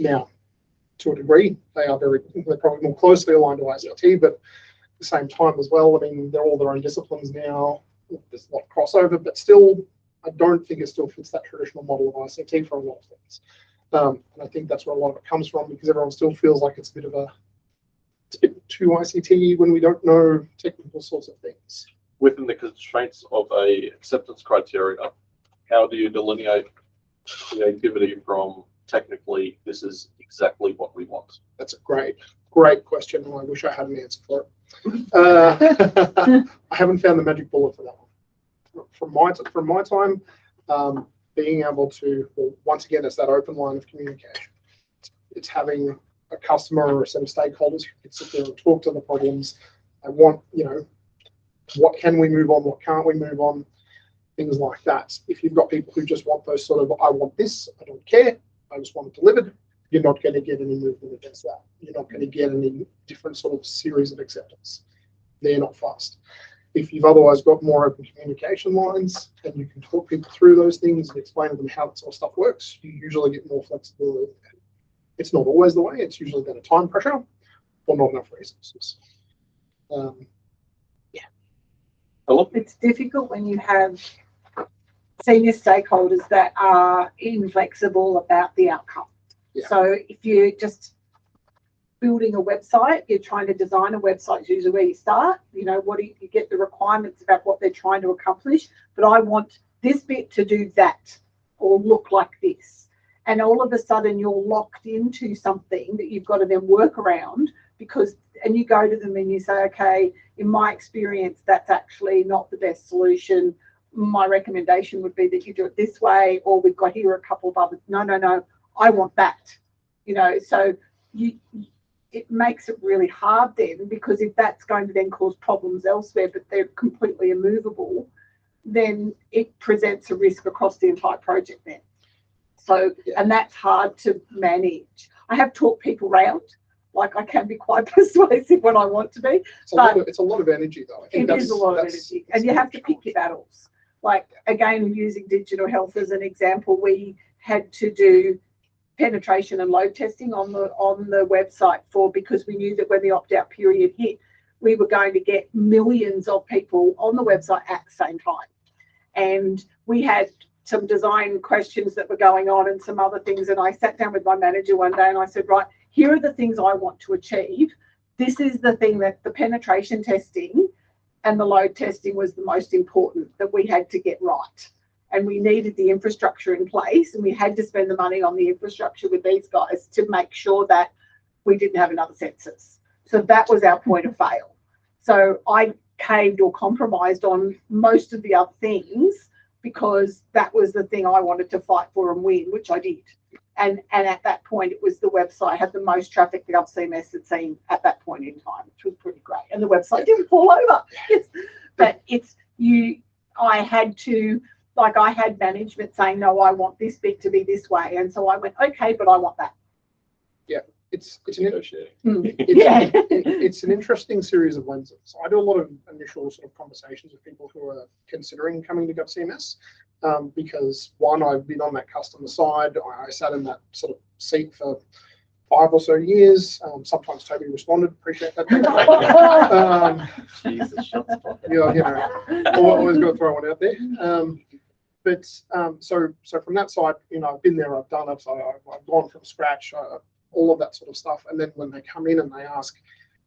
Now, to a degree, they are very, they're probably more closely aligned to ICT, but at the same time as well, I mean, they're all their own disciplines now. There's a lot of crossover, but still, I don't think it still fits that traditional model of ICT for a lot of things. Um, and I think that's where a lot of it comes from because everyone still feels like it's a bit of a, bit too ICT when we don't know technical sorts of things. Within the constraints of a acceptance criteria, how do you delineate creativity from technically, this is exactly what we want? That's a great, great question, and I wish I had an answer for it. Uh, I haven't found the magic bullet for that one. From my from my time, um, being able to, well, once again, it's that open line of communication. It's having a customer or a set of stakeholders who can sit there and talk to the problems. I want, you know, what can we move on? What can't we move on? Things like that. If you've got people who just want those sort of, I want this, I don't care, I just want it delivered, you're not going to get any movement against that. You're not going to get any different sort of series of acceptance. They're not fast. If you've otherwise got more open communication lines and you can talk people through those things and explain to them how that sort of stuff works, you usually get more flexibility. It's not always the way. It's usually better time pressure or not enough resources. Um, Hello? it's difficult when you have senior stakeholders that are inflexible about the outcome. Yeah. So if you're just building a website, you're trying to design a website, usually where you start. You know, what do you, you get the requirements about what they're trying to accomplish, but I want this bit to do that or look like this. And all of a sudden you're locked into something that you've got to then work around because and you go to them and you say, okay, in my experience, that's actually not the best solution. My recommendation would be that you do it this way, or we've got here a couple of others. No, no, no, I want that. You know, so you it makes it really hard then because if that's going to then cause problems elsewhere, but they're completely immovable, then it presents a risk across the entire project then. So, and that's hard to manage. I have talked people round, like I can be quite persuasive when I want to be, it's, a lot of, it's a lot of energy, though. I think it is a lot of energy, and you have to pick your battles. Like again, using digital health as an example, we had to do penetration and load testing on the on the website for because we knew that when the opt out period hit, we were going to get millions of people on the website at the same time, and we had some design questions that were going on and some other things. And I sat down with my manager one day and I said, right, here are the things I want to achieve. This is the thing that the penetration testing and the load testing was the most important that we had to get right. And we needed the infrastructure in place and we had to spend the money on the infrastructure with these guys to make sure that we didn't have another census. So that was our point of fail. So I caved or compromised on most of the other things because that was the thing I wanted to fight for and win, which I did. And and at that point, it was the website had the most traffic that GovCMS had seen at that point in time, which was pretty great. And the website didn't fall over. It's, but it's you. I had to like I had management saying, no, I want this bit to be this way, and so I went, okay, but I want that. Yeah, It's, it's an, in- Negotiating. it's, Yeah. it's an interesting series of lenses. So I do a lot of initial sort of conversations with people who are considering coming to GovCMS. Um, because one, I've been on that customer side. I, I sat in that sort of seat for five or so years. Um, sometimes Toby responded, appreciate that. Um, Jesus, shots fired. yeah, you know, Al- always got to throw one out there. Um, but um, so so from that side, you know, I've been there, I've done it, I, I've, I've gone from scratch, uh, all of that sort of stuff. And then when they come in and they ask,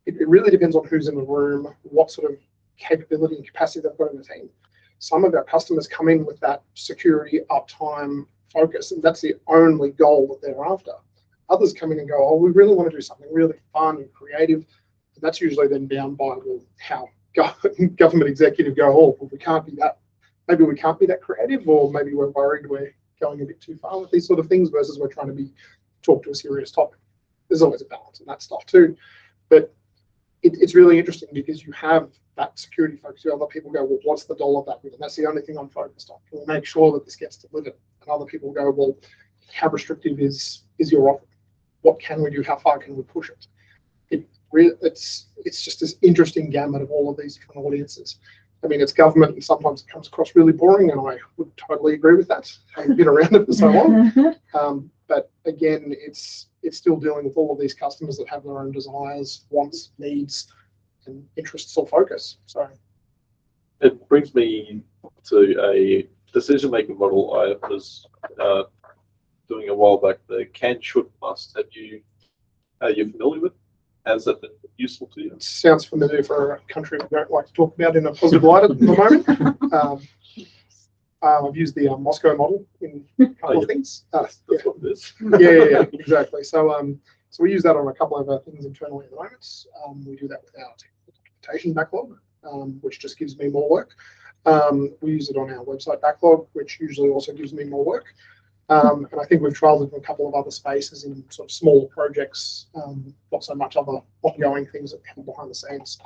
it, it really depends on who's in the room, what sort of capability and capacity they've got in the team. Some of our customers come in with that security, uptime focus, and that's the only goal that they're after. Others come in and go, oh, we really want to do something really fun and creative. And that's usually then bound by well, how go- government executive go, oh, well, we can't be that, maybe we can't be that creative, or maybe we're worried we're going a bit too far with these sort of things versus we're trying to be talk to a serious topic. There's always a balance in that stuff too. But it, it's really interesting because you have that security focus. Have other people go, well, what's the dollar value? And that's the only thing I'm focused on. Can make sure that this gets delivered? And other people go, well, how restrictive is is your offer? What can we do? How far can we push it? It it's it's just this interesting gamut of all of these different audiences. I mean, it's government, and sometimes it comes across really boring, and I would totally agree with that. I've been around it for so long. Um, but again, it's it's still dealing with all of these customers that have their own desires, wants, needs, and interests or focus. So It brings me to a decision-making model I was uh, doing a while back, the can, should, must. Have you, are you familiar with? Has that been useful to you? it sounds familiar for a country we don't like to talk about in a positive light at the moment. Um, uh, I've used the uh, Moscow model in a couple of things. Uh, That's, that's what it is. yeah, yeah, yeah, exactly. So, um, so we use that on a couple of our things internally at the moment. Um, we do that with our documentation backlog, um, which just gives me more work. Um, we use it on our website backlog, which usually also gives me more work. Um, and I think we've trialed it in a couple of other spaces in sort of smaller projects, um, not so much other ongoing things that happen behind the scenes.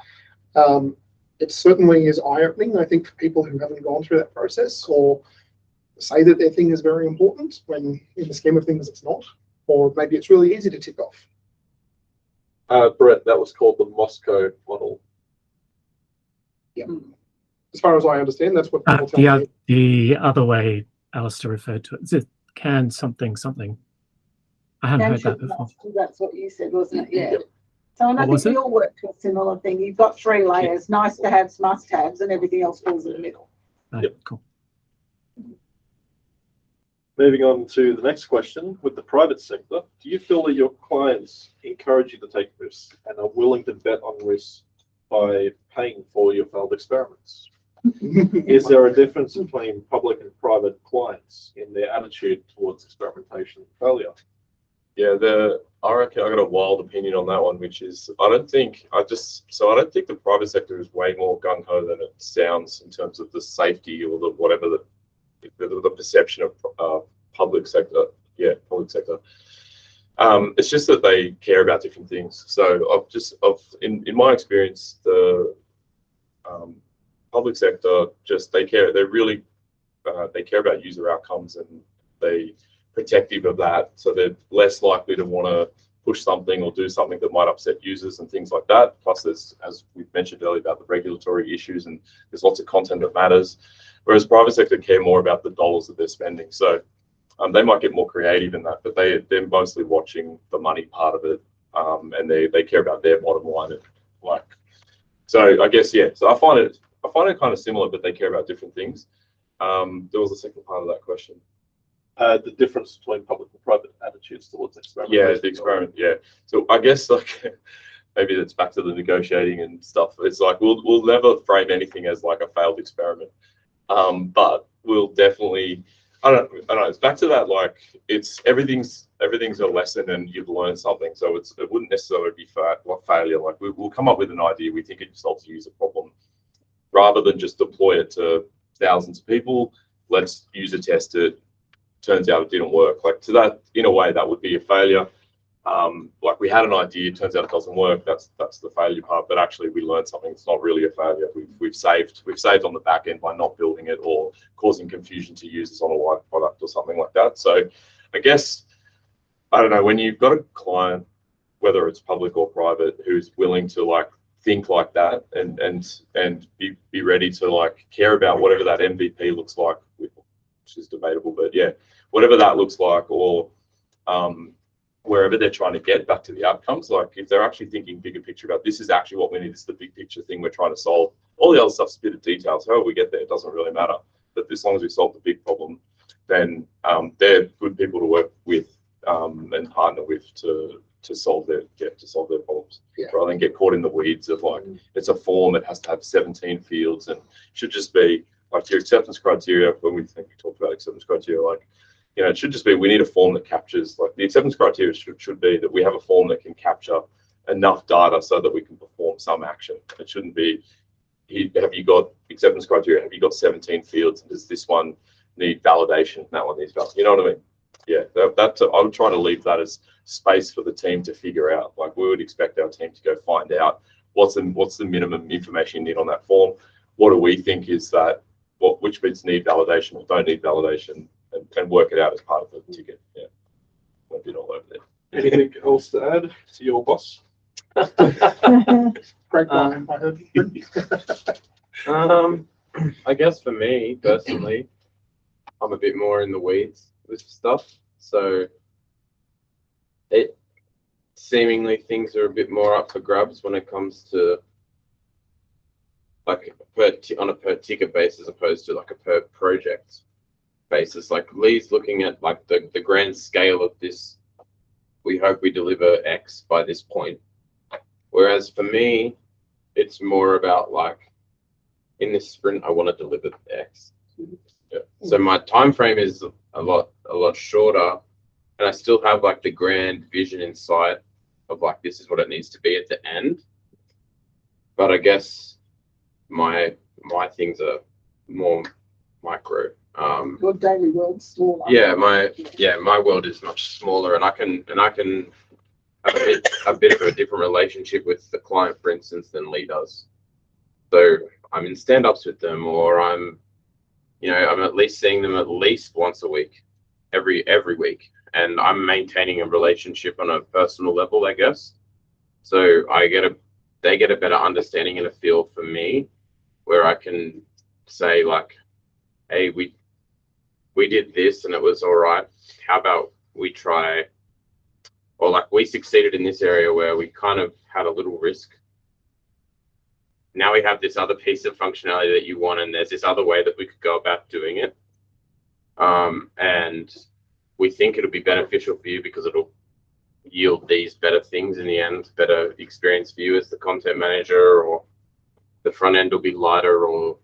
Um, it certainly is eye-opening, I think, for people who haven't gone through that process or say that their thing is very important when in the scheme of things it's not, or maybe it's really easy to tick off. Uh, Brett, that was called the Moscow model. Yeah. As far as I understand, that's what Uh, people the, tell oth- me. the other way Alistair referred to it is it can something something. I haven't Can heard that before. must, That's what you said, wasn't it? Yeah. So I What was think we all work to a similar thing. You've got three layers, nice to haves, must haves, and everything else falls in the middle. Right, Yep. cool. Moving on to the next question, with the private sector, do you feel that your clients encourage you to take risks and are willing to bet on risks by paying for your failed experiments? Is there a difference between public and private clients in their attitude towards experimentation failure? Yeah, the I reckon I got a wild opinion on that one, which is I don't think I just so I don't think the private sector is way more gung ho than it sounds in terms of the safety or the whatever the the, the perception of uh, public sector. Yeah, public sector. Um, it's just that they care about different things. So I've just of in in my experience, the um, public sector just they care. They're really uh, they care about user outcomes and they protective of that. So they're less likely to want to push something or do something that might upset users and things like that. Plus, there's, as we've mentioned earlier, about the regulatory issues and there's lots of content that matters. Whereas private sector care more about the dollars that they're spending. So um, they might get more creative in that, but they they're mostly watching the money part of it, um, and they they care about their bottom line. Like, so I guess yeah. So I find it I find it kind of similar, but they care about different things. Um, there was a second part of that question. Uh, the difference between public and private attitudes towards experimentation. Yeah, the experiment. Yeah. So I guess like maybe it's back to the negotiating and stuff. It's like we'll we'll never frame anything as like a failed experiment. Um, but will definitely. I don't. I don't know. It's back to that. Like it's everything's everything's a lesson, and you've learned something. So it's it wouldn't necessarily be fa- like failure. Like we, we'll come up with an idea. We think it solves a user problem, rather than just deploy it to thousands of people. Let's user test it. Turns out it didn't work. Like to that, in a way, that would be a failure. Um, like we had an idea, turns out it doesn't work. That's that's the failure part. But actually, we learned something. It's not really a failure. We've we've saved we've saved on the back end by not building it or causing confusion to users on a live product or something like that. So, I guess I don't know when you've got a client, whether it's public or private, who's willing to like think like that and and and be be ready to like care about whatever that MVP looks like, which is debatable, but yeah, whatever that looks like, or um, wherever they're trying to get back to the outcomes. Like if they're actually thinking bigger picture about this is actually what we need, this is the big picture thing we're trying to solve. All the other stuff's a bit of details. However we get there, it doesn't really matter. But as long as we solve the big problem, then um, they're good people to work with um, and partner with to to solve their get to solve their problems Yeah. rather than get caught in the weeds of like mm. it's a form it has to have 17 fields and should just be like your acceptance criteria when we think we talked about acceptance criteria like you know, it should just be we need a form that captures like the acceptance criteria should, should be that we have a form that can capture enough data so that we can perform some action. It shouldn't be have you got acceptance criteria? Have you got 17 fields? Does this one need validation? That one needs validation. You know what I mean? Yeah, that, that's I'm trying to leave that as space for the team to figure out. Like we would expect our team to go find out what's the what's the minimum information you need on that form. What do we think is that what which bits need validation or don't need validation? and, and work it out as part of the ticket. Yeah. Won't be all over there. Anything else to add to your boss? Great line, Um, I guess for me personally, I'm a bit more in the weeds with stuff. So it seemingly things are a bit more up for grabs when it comes to like per on a per ticket basis as opposed to like a per project basis. Like Lee's looking at like the, the grand scale of this. We hope we deliver X by this point. Whereas for me, it's more about like in this sprint, I want to deliver X. Yeah. So my time frame is a lot a lot shorter, and I still have like the grand vision in sight of like this is what it needs to be at the end. But I guess my my things are more micro. Um, Your daily world's smaller. yeah, my yeah, my world is much smaller, and I can and I can have a bit a bit of a different relationship with the client, for instance, than Lee does. So I'm in stand-ups with them, or I'm, you know, I'm at least seeing them at least once a week, every every week, and I'm maintaining a relationship on a personal level, I guess. So I get a, they get a better understanding and a feel for me, where I can say like, hey, we we did this and it was all right. How about we try, or like we succeeded in this area where we kind of had a little risk. Now we have this other piece of functionality that you want, and there's this other way that we could go about doing it. Um, and we think it'll be beneficial for you because it'll yield these better things in the end, better experience for you as the content manager, or the front end will be lighter, or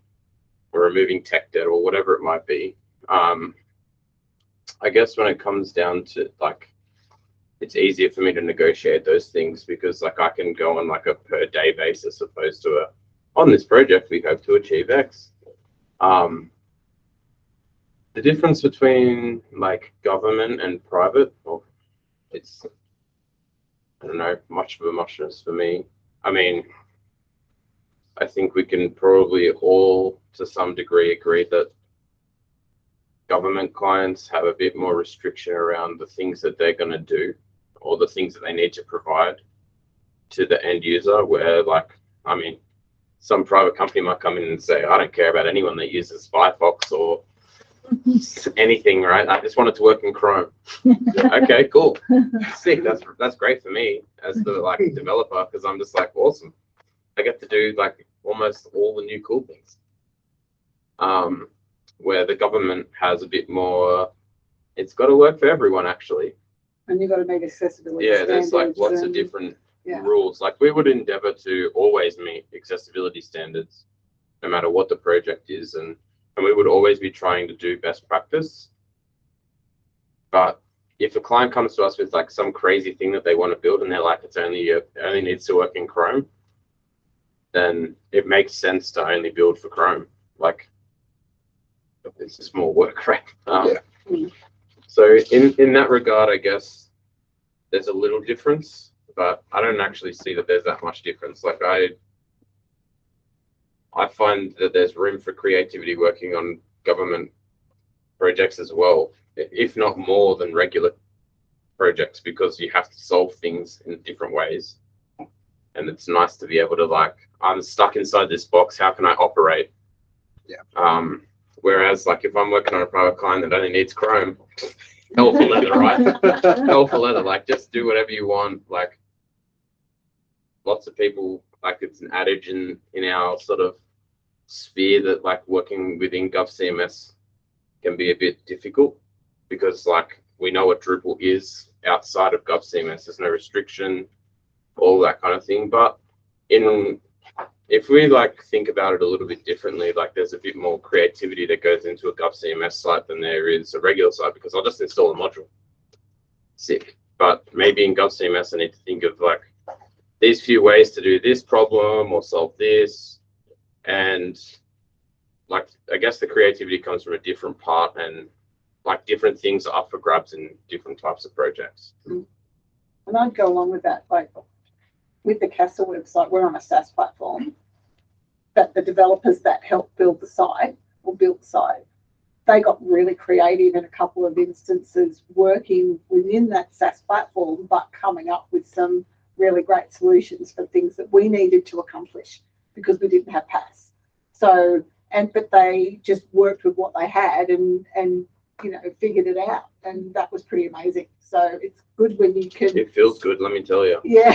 we're removing tech debt, or whatever it might be. Um i guess when it comes down to like it's easier for me to negotiate those things because like i can go on like a per day basis opposed to a on this project we hope to achieve x. Um the difference between like government and private well it's i don't know much of a muchness for me. I mean i think we can probably all to some degree agree that government clients have a bit more restriction around the things that they're going to do or the things that they need to provide to the end user where like i mean some private company might come in and say i don't care about anyone that uses firefox or anything right? I just want it to work in chrome. Okay cool. Sick that's that's great for me as the like developer because i'm just like awesome. I get to do like almost all the new cool things. Um where the government has a bit more it's got to work for everyone actually. And you've got to meet accessibility. yeah there's like standards lots of different yeah. rules. Like we would endeavor to always meet accessibility standards no matter what the project is and and we would always be trying to do best practice. But if a client comes to us with like some crazy thing that they want to build and they're like, it's only, it only needs to work in Chrome, then it makes sense to only build for Chrome. Like, it's just more work, right? Um, Yeah. So in, in that regard, I guess there's a little difference, but I don't actually see that there's that much difference. Like I, I find that there's room for creativity working on government projects as well, if not more than regular projects, because you have to solve things in different ways. And it's nice to be able to like, I'm stuck inside this box. How can I operate? Yeah. Um, whereas like if I'm working on a private client that only needs Chrome, hell for leather, right? hell for leather. Like just do whatever you want. Like lots of people, like it's an adage in in our sort of sphere that like working within GovCMS can be a bit difficult because like we know what Drupal is outside of GovCMS. There's no restriction, all that kind of thing. But in if we like think about it a little bit differently, like there's a bit more creativity that goes into a GovCMS site than there is a regular site because I'll just install a module. Sick. But maybe in GovCMS, I need to think of like these few ways to do this problem or solve this. And like, I guess the creativity comes from a different part and like different things are up for grabs in different types of projects. Mm. And I'd go along with that, like with the Castle website, we're on a SaaS platform. But the developers that helped build the site or built the site, they got really creative in a couple of instances, working within that SaaS platform, but coming up with some really great solutions for things that we needed to accomplish because we didn't have pass. So, and but they just worked with what they had and and you know figured it out, and that was pretty amazing. So it's good when you can It feels good, let me tell you. yeah.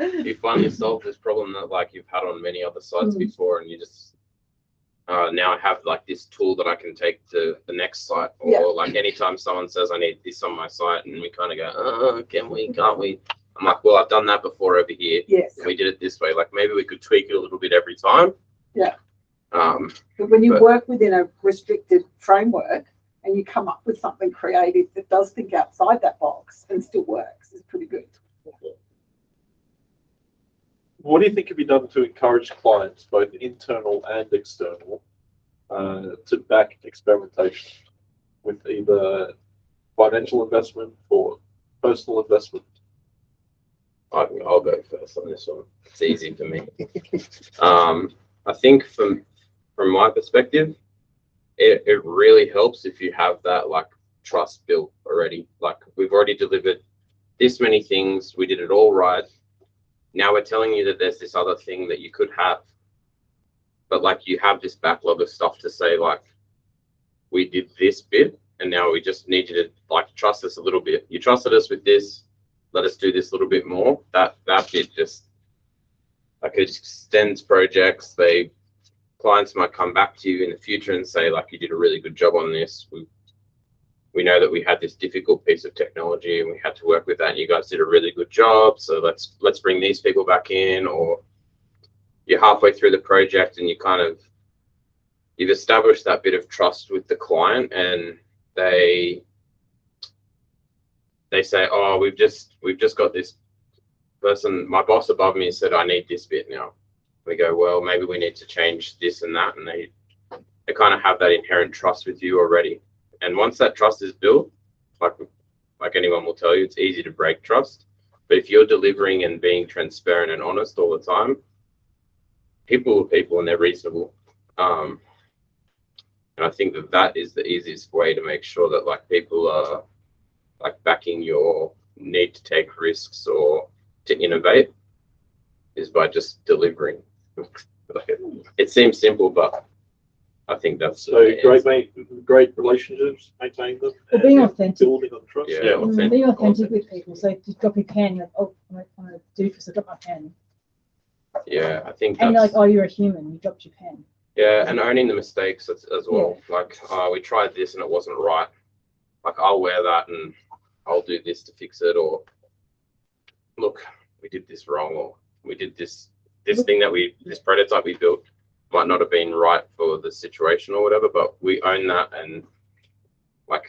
You finally solved this problem that like you've had on many other sites Mm. before and you just uh, now I have like this tool that I can take to the next site or Yeah. like anytime someone says I need this on my site and we kind of go, oh, can we, can't we? I'm like, well, I've done that before over here. yes. We did it this way. Like maybe we could tweak it a little bit every time. Yeah. Um, But when you But- work within a restricted framework and you come up with something creative that does think outside that box and still works, is pretty good. What do you think can be done to encourage clients, both internal and external, uh, to back experimentation with either financial investment or personal investment? I think I'll go first on this one. It's easy for me. Um, I think from from my perspective, it, it really helps if you have that like trust built already. Like we've already delivered this many things, we did it all right. Now we're telling you that there's this other thing that you could have, but like you have this backlog of stuff to say like we did this bit and now we just need you to like trust us a little bit. You trusted us with this, let us do this a little bit more. That that bit just like it extends projects. They clients might come back to you in the future and say like you did a really good job on this. We we know that we had this difficult piece of technology and we had to work with that and you guys did a really good job. So let's let's bring these people back in or you're halfway through the project and you kind of you've established that bit of trust with the client and they they say, "Oh, we've just we've just got this person. My boss above me said I need this bit now." We go, "Well, maybe we need to change this and that," and they they kind of have that inherent trust with you already. And once that trust is built, like like anyone will tell you, it's easy to break trust. But if you're delivering and being transparent and honest all the time, people are people and they're reasonable. Um, and I think that that is the easiest way to make sure that like people are like backing your need to take risks or to innovate is by just delivering. It, it seems simple, but I think that's So great, mate, great relationships, maintain them. Well, being authentic. Building on trust. Yeah. Mm, authentic- Be authentic authentic. with people. So if you drop your pen, you're like, oh, I'm a- I'm a doofus, I dropped my pen. Yeah, I think And you're like, oh, you're a human, you dropped your pen. yeah, and owning the mistakes as, as well. Like, uh, we tried this and it wasn't right. Like, I'll wear that and I'll do this to fix it, or look, we did this wrong, or we did this this thing that we this prototype we built might not have been right for the situation or whatever, but we own that and like,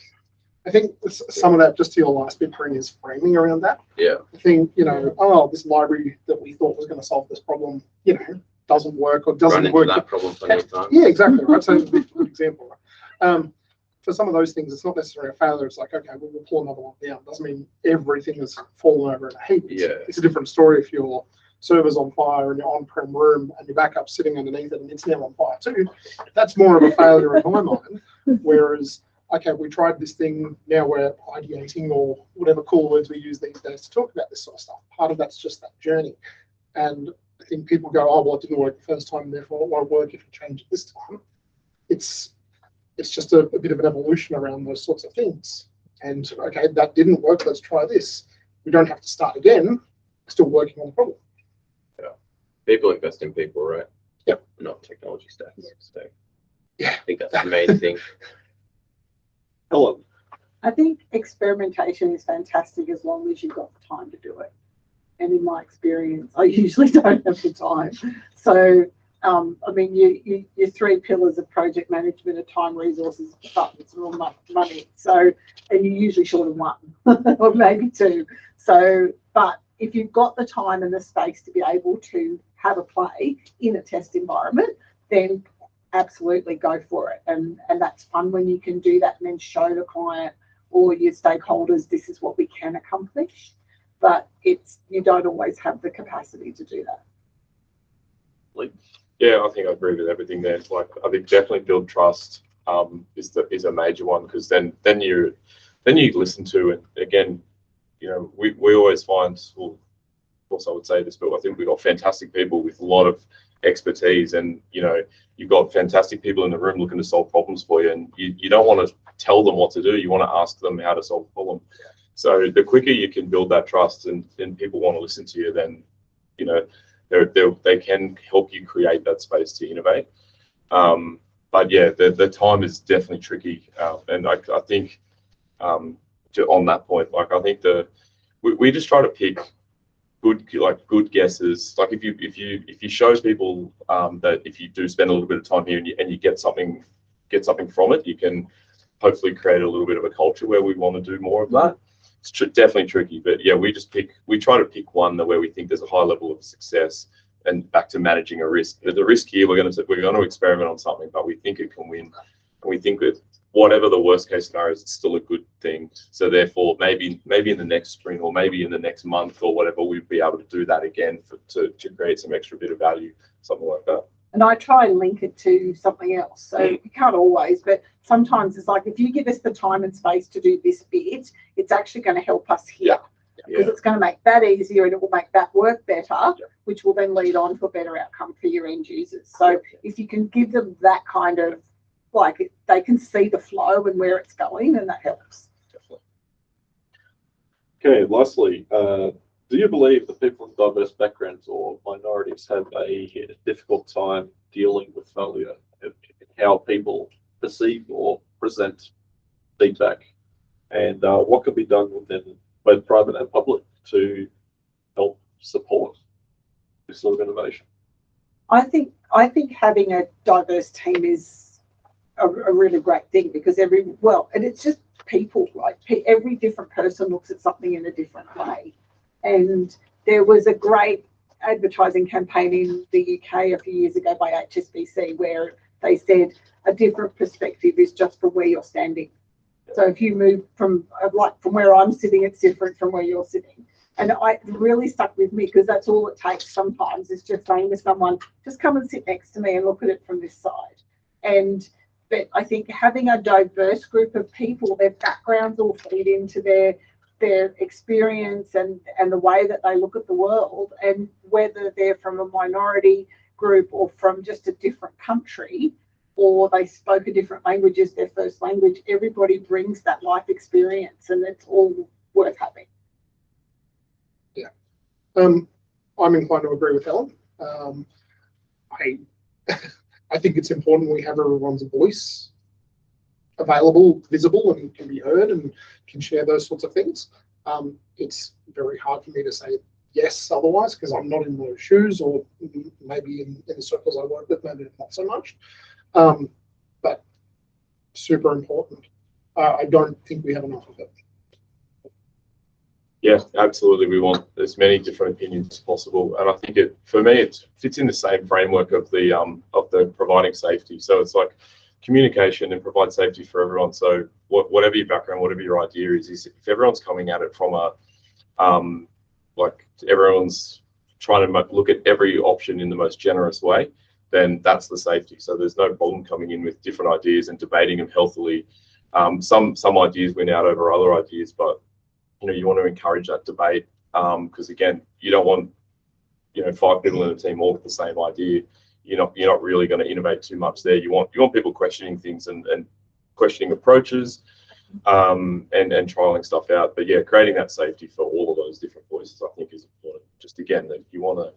I think some of that, just to your last bit, Corinne, is framing around that. yeah, I think, you know, oh, this library that we thought was going to solve this problem, you know, doesn't work or doesn't into work. that problem plenty of times. Yeah, exactly. Right. So a good example. Um, for some of those things, it's not necessarily a failure. It's like, okay, well, we'll pull another one down. Doesn't mean everything has fallen over in a heap. It's, Yeah. it's a different story if your server's on fire and your on-prem room and your backup's sitting underneath it and it's now on fire too. That's more of a failure in my mind. Whereas, okay, we tried this thing, now we're ideating or whatever cool words we use these days to talk about this sort of stuff. Part of that's just that journey. And I think people go, oh, well, it didn't work the first time, therefore it won't work if you change it this time. It's it's just a, a bit of an evolution around those sorts of things. And okay, that didn't work. Let's try this. We don't have to start again. Still working on the problem. Yeah, People invest in people, right? Yep. Not technology stacks. So Yeah. I think that's the main thing. Helen, I think experimentation is fantastic as long as you've got the time to do it. And in my experience, I usually don't have the time. So, um, I mean, you, you, your three pillars of project management are time, resources, funds, and all money. So, and you're usually short of one or maybe two. So, but if you've got the time and the space to be able to have a play in a test environment, then absolutely go for it. And, and that's fun when you can do that and then show the client or your stakeholders, this is what we can accomplish. But it's, you don't always have the capacity to do that. Yeah, I think I agree with everything there. Like I think definitely build trust um, is the is a major one because then then you then you listen to and again, you know, we, we always find well, of course I would say this, but I think we've got fantastic people with a lot of expertise and you know, you've got fantastic people in the room looking to solve problems for you and you, you don't want to tell them what to do, you want to ask them how to solve a problem. So the quicker you can build that trust and, and people want to listen to you, then you know, they're, they're, they can help you create that space to innovate. Um, but yeah, the, the time is definitely tricky. Uh, and I, I think um, to, on that point, like I think the we, we just try to pick good like good guesses. Like if you if you if you show people um, that if you do spend a little bit of time here and you, and you get something get something from it, you can hopefully create a little bit of a culture where we want to do more of that it's tr- definitely tricky, but yeah, we just pick, we try to pick one that where we think there's a high level of success and back to managing a risk. The, risk here, we're going to, we're going to experiment on something, but we think it can win. And we think that whatever the worst case scenario is, it's still a good thing. So therefore, maybe, maybe in the next spring or maybe in the next month or whatever, we'd be able to do that again for, to, to create some extra bit of value, something like that. And I try and link it to something else. So you can't always, but sometimes it's like if you give us the time and space to do this bit, it's actually going to help us here. Because Yeah. it's going to make that easier and it will make that work better, which will then lead on to a better outcome for your end users. So if you can give them that kind of like they can see the flow and where it's going, and that helps. Definitely. okay, lastly, uh, do you believe that people with diverse backgrounds or minorities have a difficult time dealing with failure how people perceive or present feedback? And uh, what can be done within both private and public to help support this sort of innovation? I think I think having a diverse team is a, a really great thing because every well, and it's just people, right? Every different person looks at something in a different way, and there was a great advertising campaign in the UK a few years ago by HSBC where they said a different perspective is just from where you're standing. So if you move from uh, like from where I'm sitting, it's different from where you're sitting. And I really stuck with me because that's all it takes sometimes is just saying to someone, just come and sit next to me and look at it from this side. And but I think having a diverse group of people, their backgrounds all feed into their their experience and and the way that they look at the world and whether they're from a minority group or from just a different country or they spoke a different language as their first language everybody brings that life experience and it's all worth having Yeah. Um, I'm inclined to agree with Helen. Um, I, I think it's important we have everyone's voice available, visible, and can be heard and can share those sorts of things. Um, it's very hard for me to say yes otherwise because I'm not in those shoes or maybe in, in the circles I work with, maybe not so much. Um, but super important. Uh, I don't think we have enough of it. Yeah, absolutely. We want as many different opinions as possible, and I think it for me it fits in the same framework of the um of the providing safety. So it's like communication and provide safety for everyone. So what, whatever your background, whatever your idea is, is if everyone's coming at it from a um like everyone's trying to look at every option in the most generous way, then that's the safety. So there's no problem coming in with different ideas and debating them healthily. Um, some some ideas win out over other ideas, but you know you want to encourage that debate because again you don't want you know five people in a team all with the same idea you're not you're not really going to innovate too much there. You want you want people questioning things and, and questioning approaches um, and and trialing stuff out. But yeah creating that safety for all of those different voices i think is important. Just again that you want to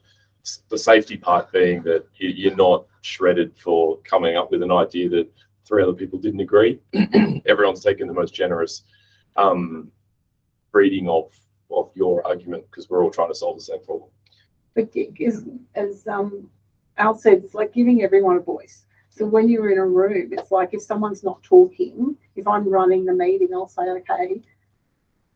the safety part being that you, you're not shredded for coming up with an idea that three other people didn't agree. Everyone's taken the most generous um, reading of of your argument because we're all trying to solve the same problem. But is, as um, Al said, it's like giving everyone a voice. So when you're in a room, it's like if someone's not talking, if I'm running the meeting, I'll say, okay,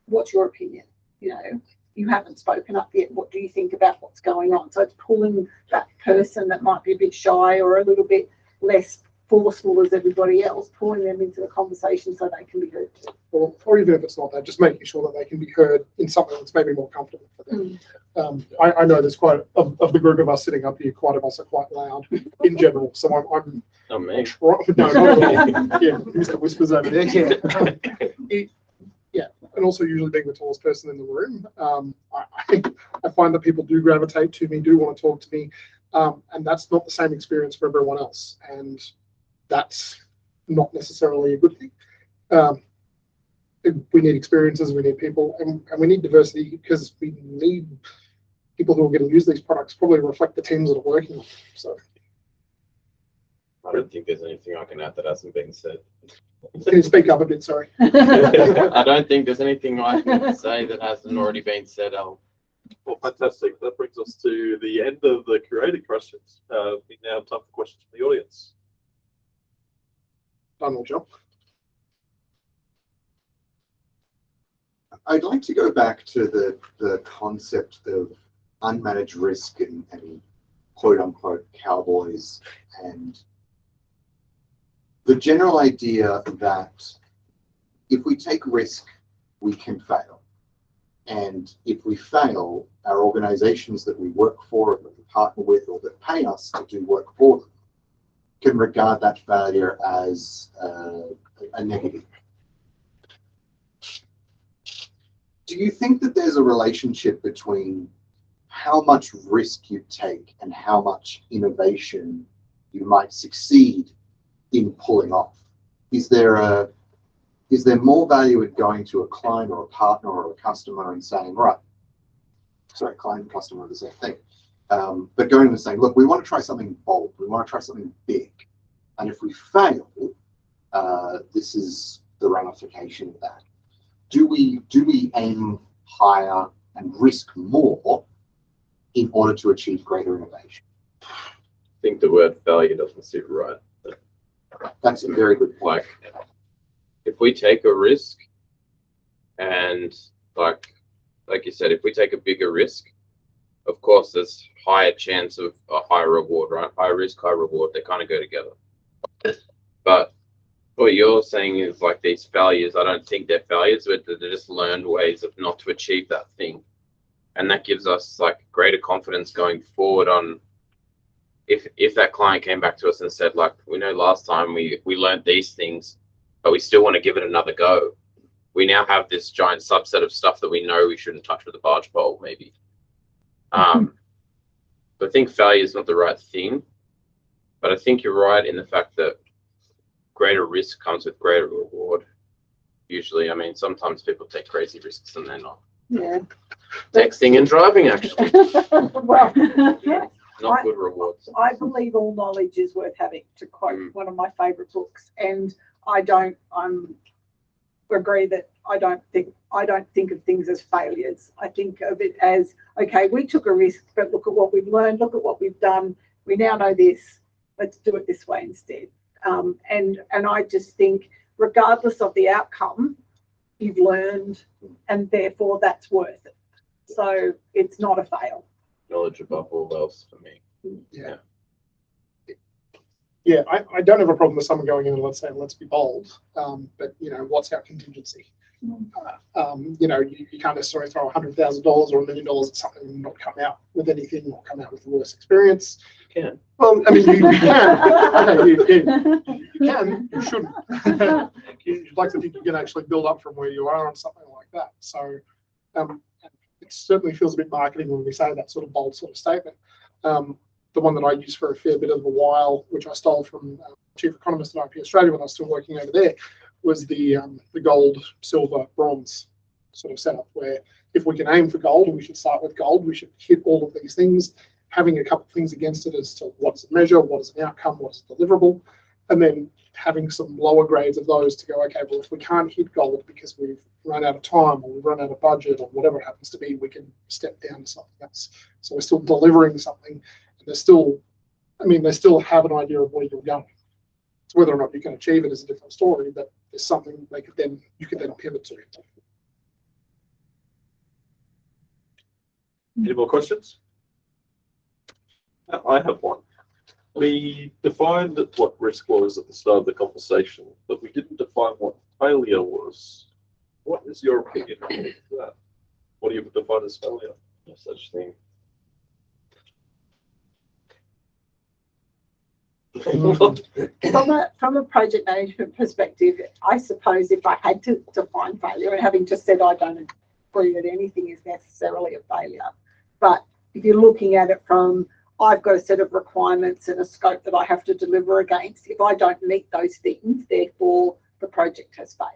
what's your opinion? You know, you haven't spoken up yet. What do you think about what's going on? So it's pulling that person that might be a bit shy or a little bit less forceful as everybody else, pulling them into the conversation so they can be heard. Or, or even if it's not that, just making sure that they can be heard in something that's maybe more comfortable for them. Um, I, I know there's quite, of, of the group of us sitting up here, quite of us are quite loud in general, so I'm, I'm Not me. try- no, not at. Yeah, Mr. Whispers over there, yeah. It- Yeah, and also usually being the tallest person in the room, um, I, I, I find that people do gravitate to me, do want to talk to me. Um, and that's not the same experience for everyone else, and that's not necessarily a good thing. Um, we need experiences, we need people, and, and we need diversity because we need people who are going to use these products probably reflect the teams that are working on them. So I don't think there's anything I can add that hasn't been said. can you speak up a bit? Sorry. I don't think there's anything I can say that hasn't already been said, Al. Well, fantastic. That brings us to the end of the curated questions. Uh, we now have time for questions from the audience. Donald Job. I'd like to go back to the, the concept of unmanaged risk and, and quote unquote cowboys and the general idea that if we take risk, we can fail. And if we fail, our organizations that we work for, or that we partner with, or that pay us to do work for them, can regard that failure as uh, a negative. Do you think that there's a relationship between how much risk you take and how much innovation you might succeed in pulling off? Is there a is there more value in going to a client or a partner or a customer and saying, right, sorry, client customer the same thing. Um, but going and saying, look, we want to try something bold, we want to try something big. And if we fail, uh, this is the ramification of that. Do we do we aim higher and risk more in order to achieve greater innovation? I think the word failure doesn't sit right. That's a very good point. Like, if we take a risk and like, like you said, if we take a bigger risk, of course, there's higher chance of a higher reward, right? High risk, high reward. They kind of go together. But what you're saying is like these failures, I don't think they're failures, but they're just learned ways of not to achieve that thing. And that gives us like greater confidence going forward on if if that client came back to us and said, like, we know last time we we learned these things, but we still want to give it another go. We now have this giant subset of stuff that we know we shouldn't touch with a barge pole, maybe. Um, I think failure is not the right thing. But I think you're right in the fact that greater risk comes with greater reward. Usually, I mean, sometimes people take crazy risks and they're not. Yeah. Texting and driving, actually, Well, yeah. not I- good rewards. I believe all knowledge is worth having, to quote Mm. one of my favourite books. And I don't, I'm agree that I don't think, I don't think of things as failures. I think of it as, okay, we took a risk, but look at what we've learned, look at what we've done. We now know this, let's do it this way instead. Um, and, and I just think regardless of the outcome, you've learned and therefore that's worth it. So it's not a fail. Knowledge above all else for me. Yeah. Yeah, I, I don't have a problem with someone going in and let's say, let's be bold, um, but you know, what's our contingency? Uh, Um, you know, you, you can't necessarily throw a hundred thousand dollars or a million dollars at something and not come out with anything or come out with the worst experience. You can. Well, I mean, you, you can, okay, you, you, you can, you shouldn't. You'd like to think you can actually build up from where you are on something like that. So, um, it certainly feels a bit marketing when we say that sort of bold sort of statement. Um, the one that I used for a fair bit of a while, which I stole from uh, chief economist at IP Australia when I was still working over there, was the um, the gold, silver, bronze sort of setup. Where if we can aim for gold, we should start with gold, we should hit all of these things, having a couple of things against it as to what's it measure, what is an outcome, what is deliverable, and then having some lower grades of those to go. Okay, well, if we can't hit gold because we've run out of time or we've run out of budget or whatever it happens to be, we can step down to something else. So we're still delivering something they still, I mean, they still have an idea of where you're going. So whether or not you can achieve it is a different story, but it's something they could then, you could then pivot to. Any more questions? Uh, I have one. We defined what risk was at the start of the conversation, but we didn't define what failure was. What is your opinion on that? What do you define as failure? No such thing. From a, from a project management perspective, I suppose if I had to define failure, and having just said I don't agree that anything is necessarily a failure, but if you're looking at it from I've got a set of requirements and a scope that I have to deliver against. If I don't meet those things, therefore the project has failed.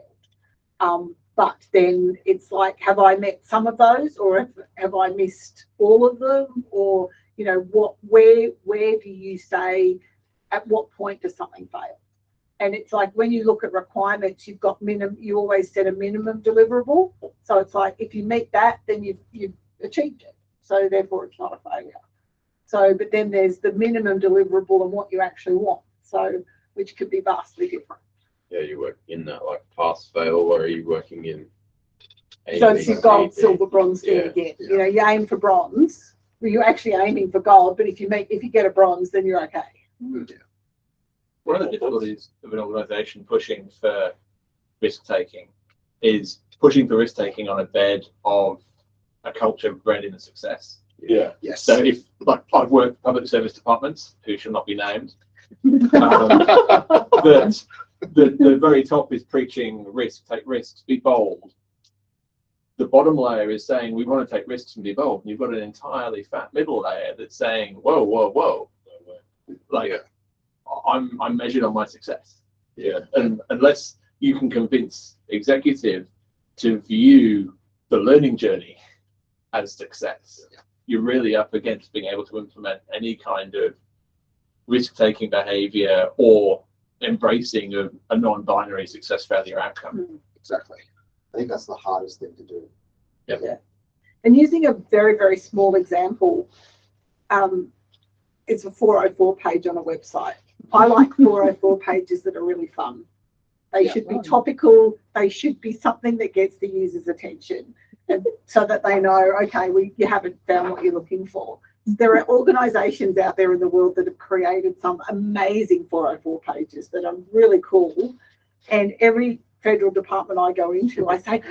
Um, but then it's like, have I met some of those, or have, have I missed all of them, or you know, what, where, where do you say, at what point does something fail? And it's like when you look at requirements, you've got minimum. You always set a minimum deliverable. So it's like if you meet that, then you've you've achieved it. So therefore, it's not a failure. So, but then there's the minimum deliverable and what you actually want. So, which could be vastly different. Yeah, you work in that like pass fail, or are you working in? So it's your gold, ABC? silver, bronze thing Yeah, again. You know, you aim for bronze. Well, you're actually aiming for gold, but if you make if you get a bronze, then you're okay. Mm, One of the difficulties of an organisation pushing for risk taking is pushing for risk taking on a bed of a culture branded in success. Yeah. Yes. So if like I've worked public service departments who shall not be named, um, that the, the very top is preaching risk, take risks, be bold. The bottom layer is saying we want to take risks and be bold. And you've got an entirely fat middle layer that's saying, whoa, whoa, whoa. Like I'm I'm measured on my success. Yeah. And unless you can convince executive to view the learning journey as success, you're really up against being able to implement any kind of risk-taking behavior or embracing of a non-binary success failure outcome. Exactly. I think that's the hardest thing to do. Yeah. And using a very, very small example, um, it's a 404 page on a website. I like 404 pages that are really fun. They Yeah. should be topical. They should be something that gets the user's attention and so that they know, okay, we, you haven't found what you're looking for. There are organizations out there in the world that have created some amazing 404 pages that are really cool. And every federal department I go into, I say,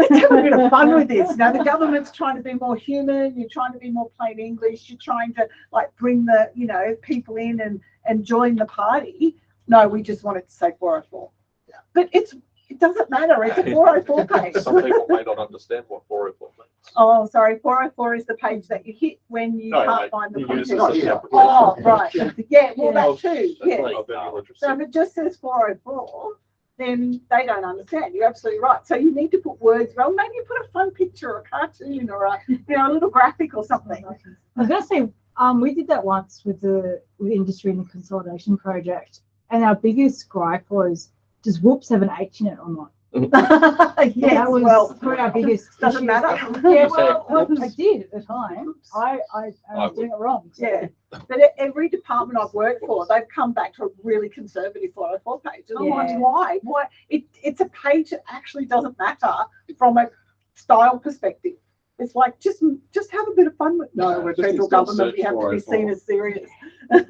let's have a bit of fun with this. Now the government's trying to be more human. You're trying to be more plain English. You're trying to like bring the you know people in and and join the party. No, we just want it to say 404. Yeah. But it's it doesn't matter. It's a 404 page. Some people may not understand what 404 means. Oh, sorry. 404 is the page that you hit when you No, can't find the content. it as Yeah. a Oh, right. Yeah. Well, Yeah. that too. That's Yeah. like. So if it just says 404, then they don't understand. You're absolutely right. So you need to put words, well, maybe you put a fun picture or a cartoon or a, you know, a little graphic or something. I was gonna say, um, we did that once with the with industry and the consolidation project, and our biggest gripe was, does Whoops have an H in it or not? Yes, That was well, probably our biggest. doesn't issue. matter. Yeah, well, well, I did at the time. I, I, I I was doing it wrong. so- Yeah, but e- every department I've worked for, they've come back to a really conservative four oh four page. And I'm like, why? Why? It, it's a page that actually doesn't matter from a style perspective. It's like, just, just have a bit of fun with, no, we're federal government, we have to be seen as serious.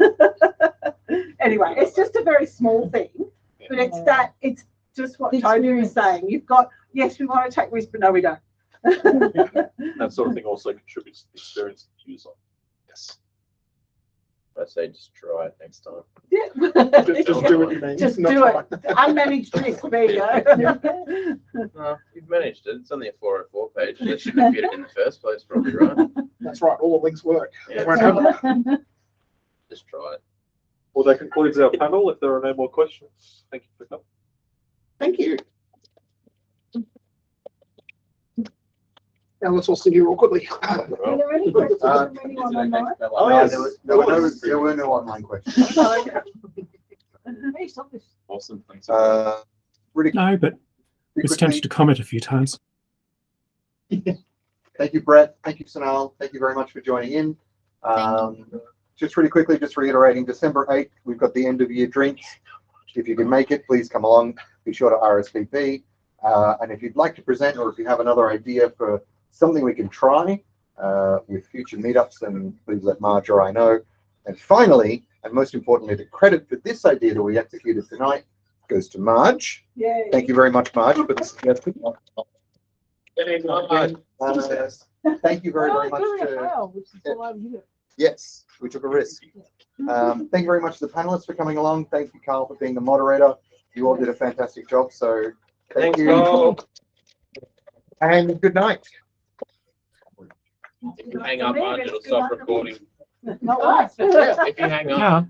Anyway, it's just a very small thing, but it's Yeah. that, it's just what The Toby was saying. You've got, yes, we want to take risks, but no, we don't. That sort of thing also contributes to the experience of the user. Yes. I say just try it next time. Yeah. Just, just do what you mean. Just not do try. it. Unmanaged risk, there you go. No, you've managed it. It's only a four oh four page. They shouldn't have fit it in the first place, probably, right? That's right, all the links work. Yeah. Just try it. Well, that concludes our panel. If there are no more questions, thank you for coming. Thank you. Now let's all sit here awkwardly. Are there any questions Uh, from anyone online? Oh, yes. There were, there were no, there were no online questions. Hey, stop. Awesome, thanks. Uh, really No, but was quickly, tempted to comment a few times. Thank you, Brett. Thank you, Sanal. Thank you very much for joining in. Um, just really quickly, just reiterating, December eighth, we've got the end of year drinks. If you can make it, please come along. Be sure to RSVP. Uh, and if you'd like to present, or if you have another idea for something we can try, uh, with future meetups, then please let Marge or I know. And finally, and most importantly, the credit for this idea that we executed tonight goes to Marge. Yay. Thank you very much, Marge, for the suggestion. Uh, Thank you very, Well, very much doing it to, well, which is all I was yes, we took a risk. Um, thank you very much to the panelists for coming along. Thank you, Carl, for being the moderator. You all did a fantastic job, so thank Thanks, you. Carl. And good night. Hang up, Marge, it'll stop recording. Not once. If you hang up, Yeah,